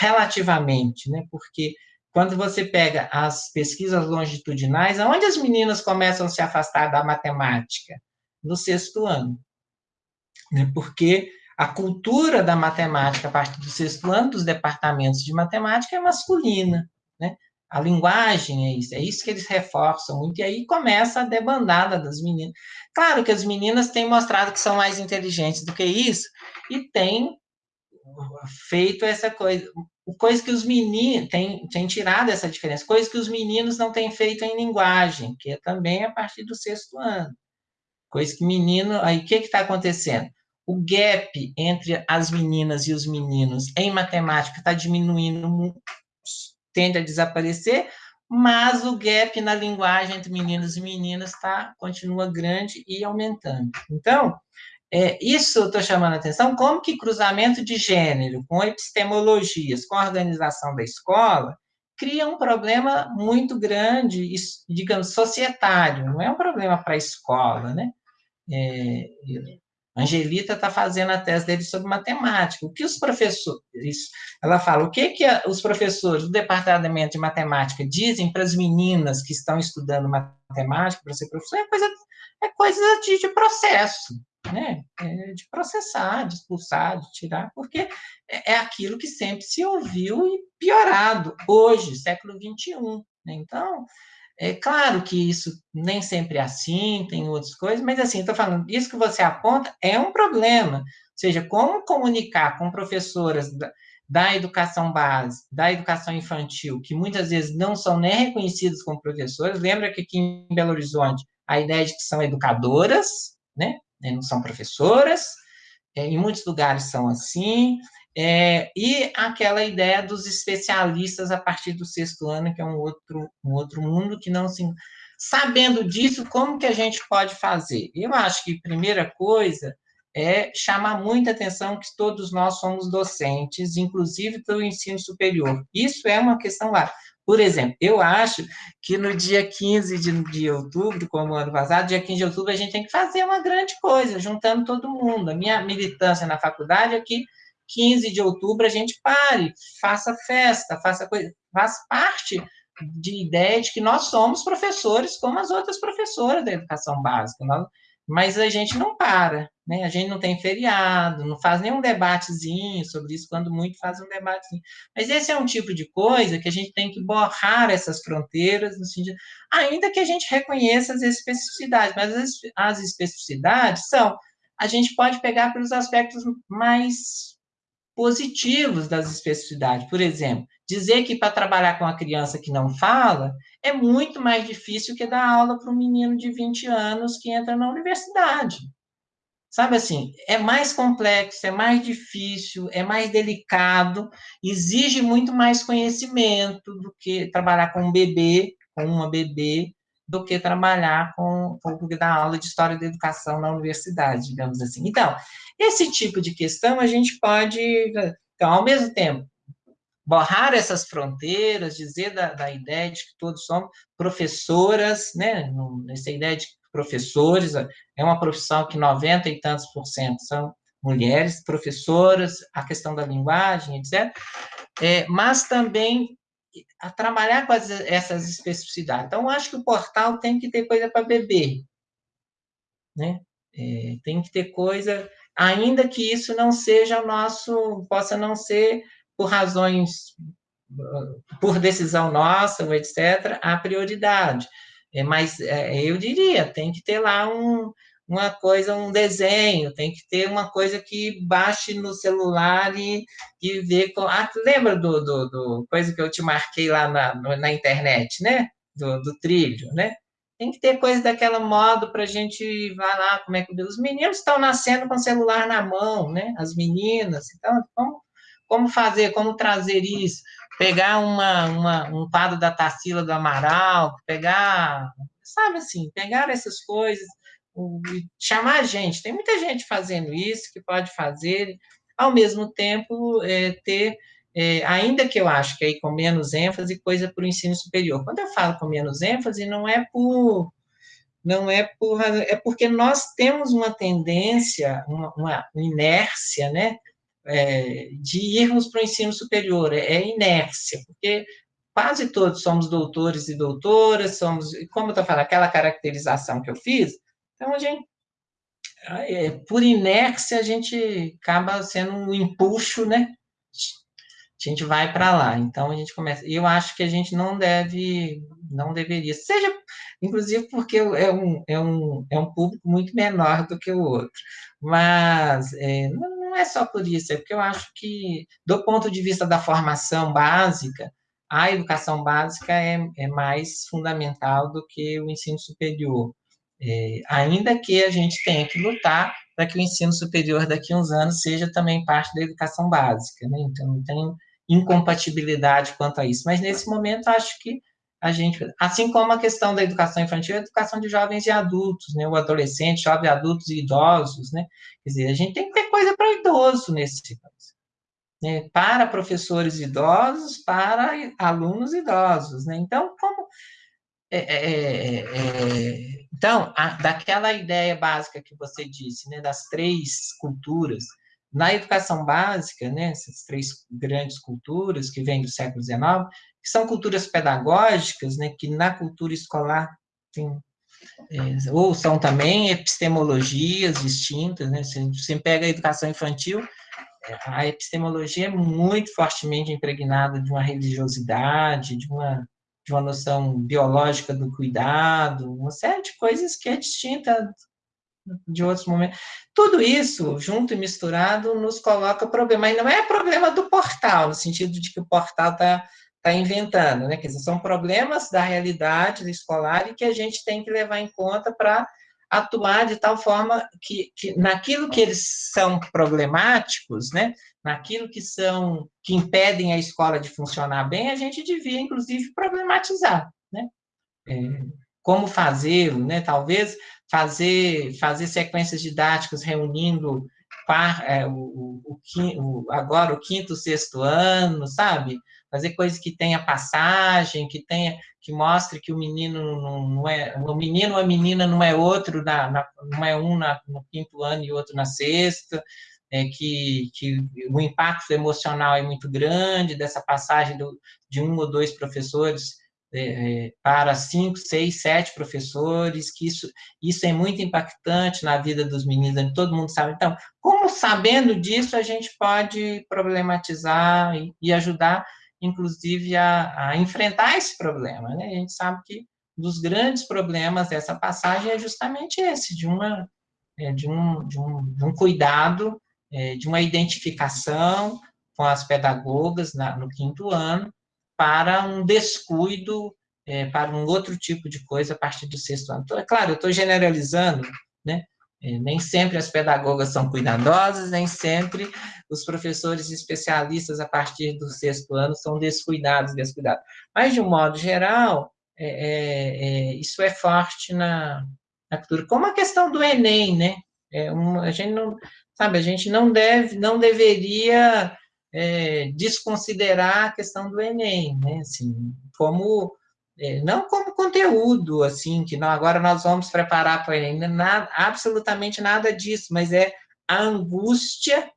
Relativamente, né? Porque quando você pega as pesquisas longitudinais, aonde as meninas começam a se afastar da matemática? No sexto ano né? porque a cultura da matemática a partir do sexto ano dos departamentos de matemática é masculina, né? A linguagem é isso, é isso que eles reforçam muito, e aí começa a debandada das meninas. Claro que as meninas têm mostrado que são mais inteligentes do que isso, e têm feito essa coisa, coisa que os meninos têm, têm tirado essa diferença, coisa que os meninos não têm feito em linguagem, que é também a partir do sexto ano. Coisa que menino, aí o que está acontecendo? O gap entre as meninas e os meninos em matemática está diminuindo, tende a desaparecer, mas o gap na linguagem entre meninos e meninas tá, continua grande e aumentando. Então, é, isso estou chamando a atenção, como que cruzamento de gênero com epistemologias, com a organização da escola, cria um problema muito grande, digamos, societário, não é um problema para a escola, né? É, Angelita está fazendo a tese dele sobre matemática. O que os professores, ela fala, o que, que os professores do departamento de matemática dizem para as meninas que estão estudando matemática, para ser professor, é coisa, é coisa de, de processo, né? É de processar, de expulsar, de tirar, porque é, é aquilo que sempre se ouviu e piorado hoje, século XXI. Né? Então, é claro que isso nem sempre é assim, tem outras coisas, mas assim, estou falando, isso que você aponta é um problema. Ou seja, como comunicar com professoras da, da educação base, da educação infantil, que muitas vezes não são nem reconhecidas como professoras. Lembra que aqui em Belo Horizonte a ideia de que são educadoras, né? Não são professoras, é, em muitos lugares são assim. É, e aquela ideia dos especialistas a partir do sexto ano, que é um outro, um outro mundo que não se. Sabendo disso, como que a gente pode fazer? Eu acho que primeira coisa é chamar muita atenção que todos nós somos docentes, inclusive pelo ensino superior. Isso é uma questão lá. Por exemplo, eu acho que no dia 15 de, de outubro, como ano passado, dia 15 de outubro, a gente tem que fazer uma grande coisa, juntando todo mundo. A minha militância na faculdade é que 15 de outubro a gente pare, faça festa, faça coisa, faz parte de ideia de que nós somos professores como as outras professoras da educação básica, nós, mas a gente não para, né? A gente não tem feriado, não faz nenhum debatezinho sobre isso, quando muito faz um debatezinho. Mas esse é um tipo de coisa que a gente tem que borrar essas fronteiras, no sentido, ainda que a gente reconheça as especificidades, mas as, as especificidades são, a gente pode pegar pelos aspectos mais positivos das especificidades. Por exemplo, dizer que para trabalhar com a criança que não fala é muito mais difícil que dar aula para um menino de 20 anos que entra na universidade. Sabe assim, é mais complexo, é mais difícil, é mais delicado, exige muito mais conhecimento do que trabalhar com um bebê, com uma bebê, do que trabalhar com, com dar aula de história da educação na universidade, digamos assim. Então, esse tipo de questão a gente pode, então, ao mesmo tempo, borrar essas fronteiras, dizer da, da ideia de que todos somos professoras, né? Essa ideia de professores é uma profissão que 90 e tantos por cento são mulheres, professoras, a questão da linguagem, etc. É, mas também a trabalhar com as, essas especificidades. Então, acho que o portal tem que ter coisa para beber, né? É, tem que ter coisa, ainda que isso não seja o nosso, possa não ser por razões, por decisão nossa, etc., a prioridade. É, mas é, eu diria, tem que ter lá um, uma coisa, um desenho, tem que ter uma coisa que baixe no celular e, e ver. Com... Ah, lembra do, do, do, coisa que eu te marquei lá na, na internet, né? Do, do trilho, né? Tem que ter coisa daquela modo para a gente vai lá, como é que os meninos estão nascendo com o celular na mão, né? As meninas, então como, como fazer, como trazer isso? Pegar uma, uma, um quadro da Tarsila do Amaral, pegar, sabe assim, pegar essas coisas chamar gente. Tem muita gente fazendo isso, que pode fazer, ao mesmo tempo é, ter, é, ainda que eu acho que aí com menos ênfase, coisa para o ensino superior. Quando eu falo com menos ênfase, não é por não é por é porque nós temos uma tendência, uma, uma inércia, né, é, de irmos para o ensino superior, é, é inércia, porque quase todos somos doutores e doutoras, somos, como eu estou falando, aquela caracterização que eu fiz, então, a gente, é, por inércia, a gente acaba sendo um empuxo, né? A gente vai para lá. Então, a gente começa. E eu acho que a gente não deve, não deveria. Seja, inclusive, porque é um, é um, é um público muito menor do que o outro. Mas é, não é só por isso, é porque eu acho que, do ponto de vista da formação básica, a educação básica é, é mais fundamental do que o ensino superior. É, ainda que a gente tenha que lutar para que o ensino superior daqui a uns anos seja também parte da educação básica, né? Então, não tem incompatibilidade quanto a isso. Mas, nesse momento, acho que a gente, assim como a questão da educação infantil, a educação de jovens e adultos, né? O adolescente, jovens, adultos e idosos, né? Quer dizer, a gente tem que ter coisa para idoso nesse caso. Né? Para professores idosos, para alunos idosos, né? Então, como é, é, é, então, a, daquela ideia básica que você disse, né, das três culturas, na educação básica, né, essas três grandes culturas que vêm do século XIX, que são culturas pedagógicas, né, que na cultura escolar tem, é, ou são também epistemologias distintas, né, se você pega a educação infantil, é, a epistemologia é muito fortemente impregnada de uma religiosidade, de uma de uma noção biológica do cuidado, uma série de coisas que é distinta de outros momentos. Tudo isso, junto e misturado, nos coloca problema. E não é problema do portal, no sentido de que o portal está tá inventando, né? Quer dizer, são problemas da realidade escolar e que a gente tem que levar em conta para atuar de tal forma que, que naquilo que eles são problemáticos, né, naquilo que são que impedem a escola de funcionar bem, a gente devia inclusive problematizar, né? É, como fazê-lo, né? Talvez fazer fazer sequências didáticas reunindo par, é, o, o, o, agora o quinto, sexto ano, sabe? Fazer coisas que tenha passagem, que tenha, que mostre que o menino não, é, o menino ou a menina não é outro, na, na, não é um na, no quinto ano e outro na sexta, é, que, que o impacto emocional é muito grande dessa passagem do, de um ou dois professores é, é, para cinco, seis, sete professores, que isso, isso é muito impactante na vida dos meninos, todo mundo sabe. Então, como sabendo disso, a gente pode problematizar e, e ajudar, inclusive, a, a, enfrentar esse problema, né? A gente sabe que um dos grandes problemas dessa passagem é justamente esse, de, uma, é, de, um, de, um, de um cuidado, é, de uma identificação com as pedagogas na, no quinto ano, para um descuido, é, para um outro tipo de coisa a partir do sexto ano. Então, é claro, eu estou generalizando, né? É, nem sempre as pedagogas são cuidadosas, nem sempre os professores especialistas a partir do sexto ano são descuidados, descuidados. Mas, de um modo geral, é, é, é isso é forte na, na, cultura. Como a questão do Enem, né? É a gente não, sabe, a gente não deve, não deveria é, desconsiderar a questão do Enem, né? Assim, como é, não como conteúdo, assim, que não, agora nós vamos preparar para o Enem, nada, absolutamente nada disso, mas é a angústia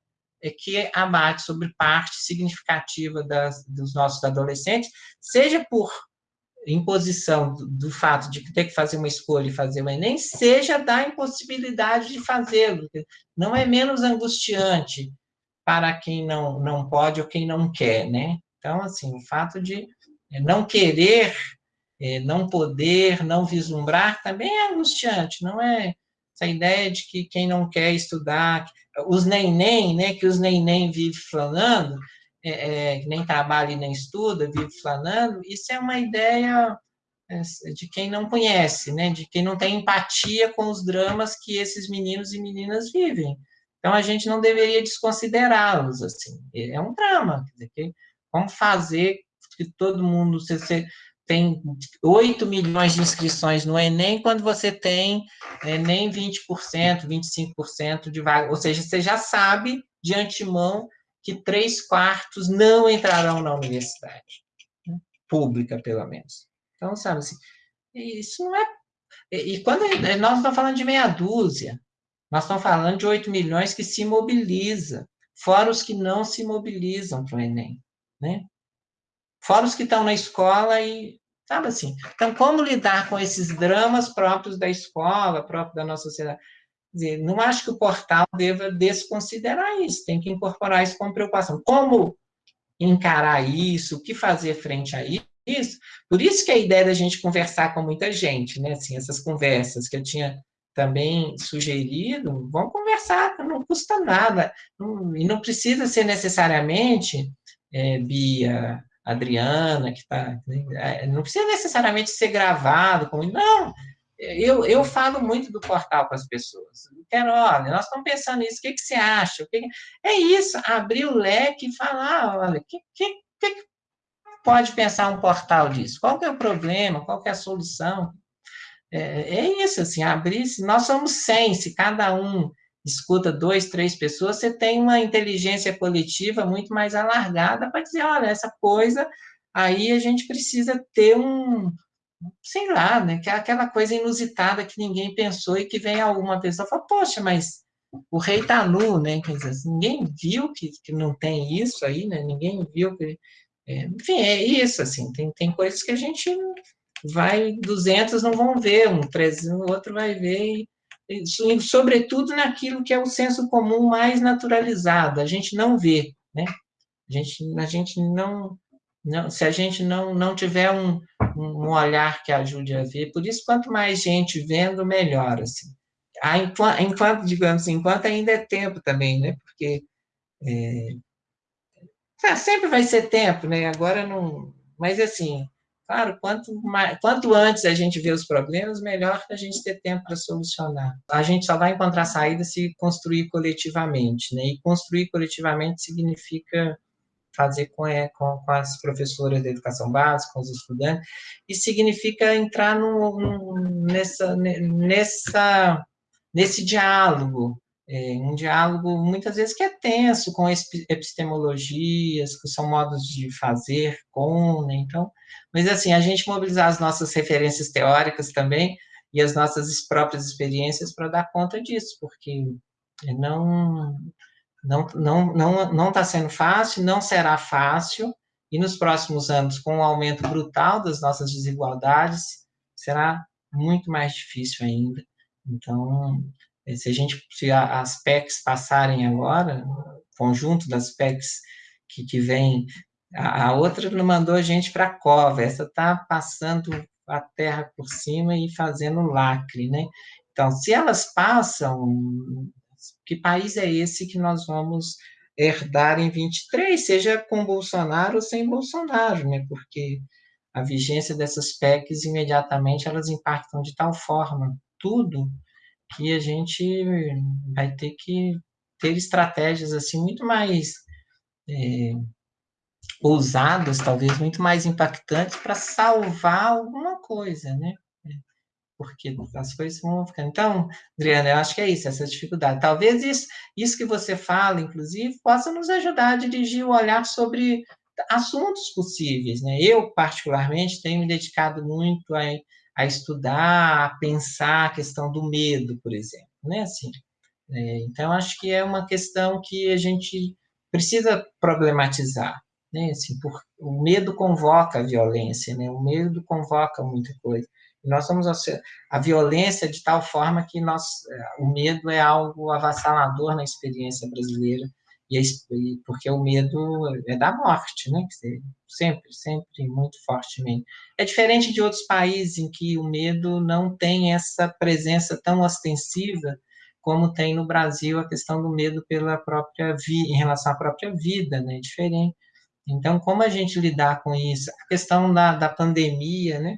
é, que abate sobre parte significativa das, dos nossos adolescentes, seja por imposição do, do, fato de ter que fazer uma escolha e fazer o Enem, seja da impossibilidade de fazê-lo. Não é menos angustiante para quem não, não pode ou quem não quer, né? Então, assim, o fato de não querer, é, não poder, não vislumbrar, também é angustiante, não é essa ideia de que quem não quer estudar, os nem-nem, né, que os nem-nem vivem falando, é, é, nem trabalha e nem estuda, vive flanando, isso é uma ideia é, de quem não conhece, né, de quem não tem empatia com os dramas que esses meninos e meninas vivem. Então, a gente não deveria desconsiderá-los, assim. É um drama, como fazer que todo mundo, se você tem 8 milhões de inscrições no Enem, quando você tem é, nem 20%, 25% de vaga, ou seja, você já sabe de antemão que três quartos não entrarão na universidade, né? pública, pelo menos. Então, sabe assim, isso não é... E quando nós estamos falando de meia dúzia, nós estamos falando de 8 milhões que se mobiliza, fora os que não se mobilizam para o Enem, né? Fora os que estão na escola e, sabe assim. Então, como lidar com esses dramas próprios da escola, próprios da nossa sociedade? Dizer, não acho que o portal deva desconsiderar isso, tem que incorporar isso com preocupação. Como encarar isso, o que fazer frente a isso? Por isso que a ideia da gente conversar com muita gente, né? Assim, essas conversas que eu tinha também sugerido, vamos conversar, não custa nada, não, e não precisa ser necessariamente, é, Bia, Adriana, que está, né, é, não precisa necessariamente ser gravado, como, não, eu, eu falo muito do portal para as pessoas, quero, olha, nós estamos pensando nisso, o que, que você acha? Que, é isso, abrir o leque e falar, olha, o que, que, que pode pensar um portal disso? Qual que é o problema? Qual que é a solução? é, é isso, assim, abrir, se nós somos 100, se cada um escuta dois, três pessoas, você tem uma inteligência coletiva muito mais alargada para dizer, olha, essa coisa, aí a gente precisa ter um, sei lá, né, que é aquela coisa inusitada que ninguém pensou e que vem alguma pessoa e fala, poxa, mas o rei está nu, né? Quer dizer, ninguém viu que, que não tem isso aí, né? Ninguém viu que... É, enfim, é isso, assim, tem, tem coisas que a gente vai, 200 não vão ver, um 300, o outro vai ver, e, e, sobretudo naquilo que é o senso comum mais naturalizado, a gente não vê, né? A gente, a gente não, não, se a gente não, não tiver um, um olhar que ajude a ver, por isso, quanto mais gente vendo, melhor, assim. Ah, enquanto, enquanto, digamos assim, enquanto ainda é tempo também, né? Porque é, ah, sempre vai ser tempo, né? Agora não... Mas, assim, claro, quanto, mais, quanto antes a gente vê os problemas, melhor a gente ter tempo para solucionar. A gente só vai encontrar saída se construir coletivamente, né? E construir coletivamente significa fazer com, é, com, com, as professoras de educação básica, com os estudantes, e significa entrar no, no, nessa, nessa, nesse diálogo, é, um diálogo muitas vezes que é tenso, com epistemologias, que são modos de fazer com, né? então, mas assim, a gente mobilizar as nossas referências teóricas também, e as nossas próprias experiências para dar conta disso, porque não não não não não está sendo fácil, não será fácil e nos próximos anos, com o aumento brutal das nossas desigualdades, será muito mais difícil ainda. Então, se a gente se as PECs passarem agora, conjunto das PECs que, que vem, a, a outra não mandou a gente para a cova, essa está passando a terra por cima e fazendo lacre, né? Então, se elas passam, que país é esse que nós vamos herdar em 23, seja com Bolsonaro ou sem Bolsonaro, né? Porque a vigência dessas PECs imediatamente elas impactam de tal forma tudo que a gente vai ter que ter estratégias assim muito mais é, ousadas, talvez muito mais impactantes para salvar alguma coisa, né? Porque as coisas vão ficando. Então, Adriana, eu acho que é isso, essa dificuldade. Talvez isso, isso que você fala, inclusive, possa nos ajudar a dirigir o olhar sobre assuntos possíveis. Né? Eu, particularmente, tenho me dedicado muito a, a estudar, a pensar a questão do medo, por exemplo. Né? Assim, é, então, acho que é uma questão que a gente precisa problematizar. Né? Assim, por, o medo convoca a violência, né? o medo convoca muita coisa. Nós somos a, a violência de tal forma que nós, é, o medo é algo avassalador na experiência brasileira, e, porque o medo é da morte, né? Sempre, sempre, muito fortemente. É diferente de outros países em que o medo não tem essa presença tão ostensiva como tem no Brasil a questão do medo pela própria vida, em relação à própria vida, né? É diferente. Então, como a gente lidar com isso? A questão da, da pandemia, né?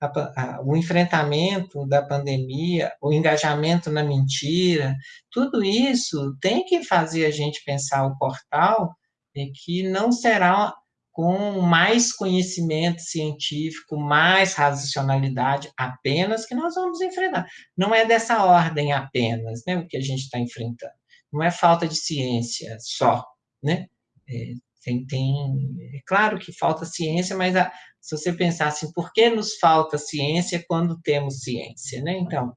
A, a, o enfrentamento da pandemia, o engajamento na mentira, tudo isso tem que fazer a gente pensar o portal é que não será com mais conhecimento científico, mais racionalidade apenas que nós vamos enfrentar. Não é dessa ordem apenas, né, o que a gente está enfrentando. Não é falta de ciência só, né? É, tem, tem, é claro que falta ciência, mas a, se você pensar assim, por que nos falta ciência quando temos ciência? Né? Então,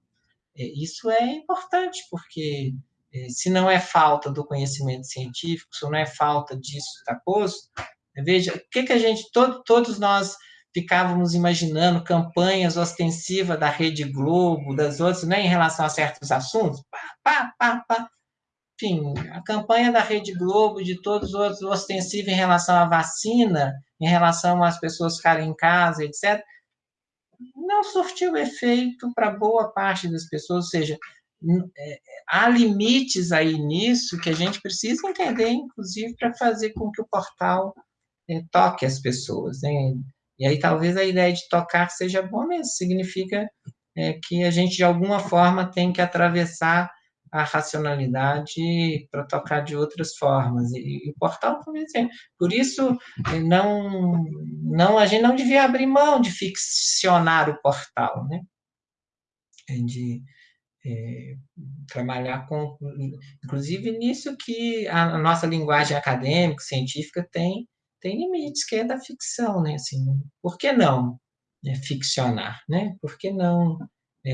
é, isso é importante, porque é, se não é falta do conhecimento científico, se não é falta disso, da coisa, veja, o que, que a gente, todo, todos nós ficávamos imaginando campanhas ostensivas da Rede Globo, das outras, né, em relação a certos assuntos, pá, pá, pá, pá enfim, a campanha da Rede Globo, de todos os ostensiva em relação à vacina, em relação às pessoas ficarem em casa, etc., não surtiu efeito para boa parte das pessoas, ou seja, é, há limites aí nisso que a gente precisa entender, inclusive, para fazer com que o portal é, toque as pessoas. Né? E aí talvez a ideia de tocar seja bom mesmo, significa é, que a gente, de alguma forma, tem que atravessar a racionalidade para tocar de outras formas. E, e o portal. Por isso, não, não, a gente não devia abrir mão de ficcionar o portal, né? De é, trabalhar com, inclusive nisso que a, nossa linguagem acadêmica, científica tem tem limites, que é da ficção, né? Assim, por que não? é, ficcionar, né? Por que não é,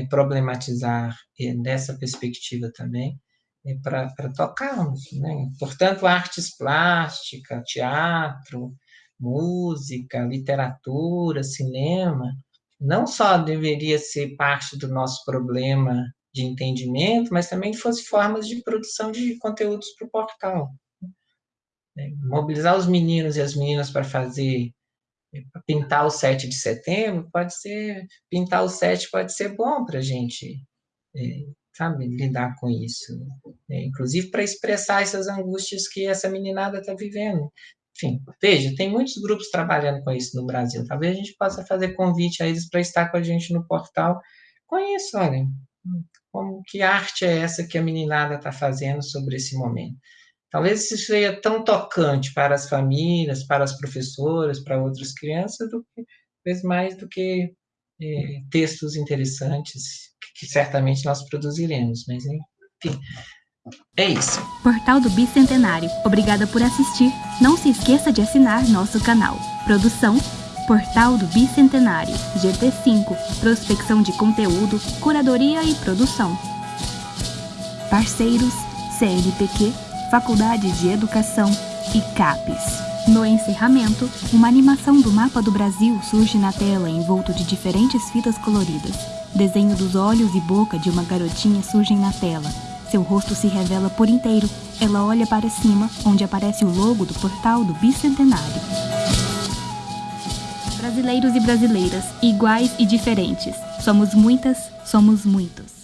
problematizar é, dessa perspectiva também é, para tocarmos, né? Portanto, artes plásticas, teatro, música, literatura, cinema, não só deveria ser parte do nosso problema de entendimento, mas também fosse formas de produção de conteúdos para o portal. Né? Mobilizar os meninos e as meninas para fazer pintar o 7 de setembro pode ser pintar o 7 pode ser bom para a gente é, sabe lidar com isso é, inclusive para expressar essas angústias que essa meninada está vivendo. Enfim veja tem muitos grupos trabalhando com isso no Brasil. Talvez a gente possa fazer convite a eles para estar com a gente no portal. Isso olha como que arte é essa que a meninada está fazendo sobre esse momento Talvez isso seja tão tocante para as famílias, para as professoras, para outras crianças, do que, talvez mais do que é, textos interessantes que, que certamente nós produziremos. Mas, enfim, é isso. Portal do Bicentenário. Obrigada por assistir. Não se esqueça de assinar nosso canal. Produção Portal do Bicentenário, GT5, prospecção de conteúdo, curadoria e produção. Parceiros CNPq Faculdade de Educação e CAPES. No encerramento, uma animação do mapa do Brasil surge na tela envolto de diferentes fitas coloridas. Desenho dos olhos e boca de uma garotinha surgem na tela. Seu rosto se revela por inteiro. Ela olha para cima, onde aparece o logo do portal do Bicentenário. Brasileiros e brasileiras, iguais e diferentes. Somos muitas, somos muitos.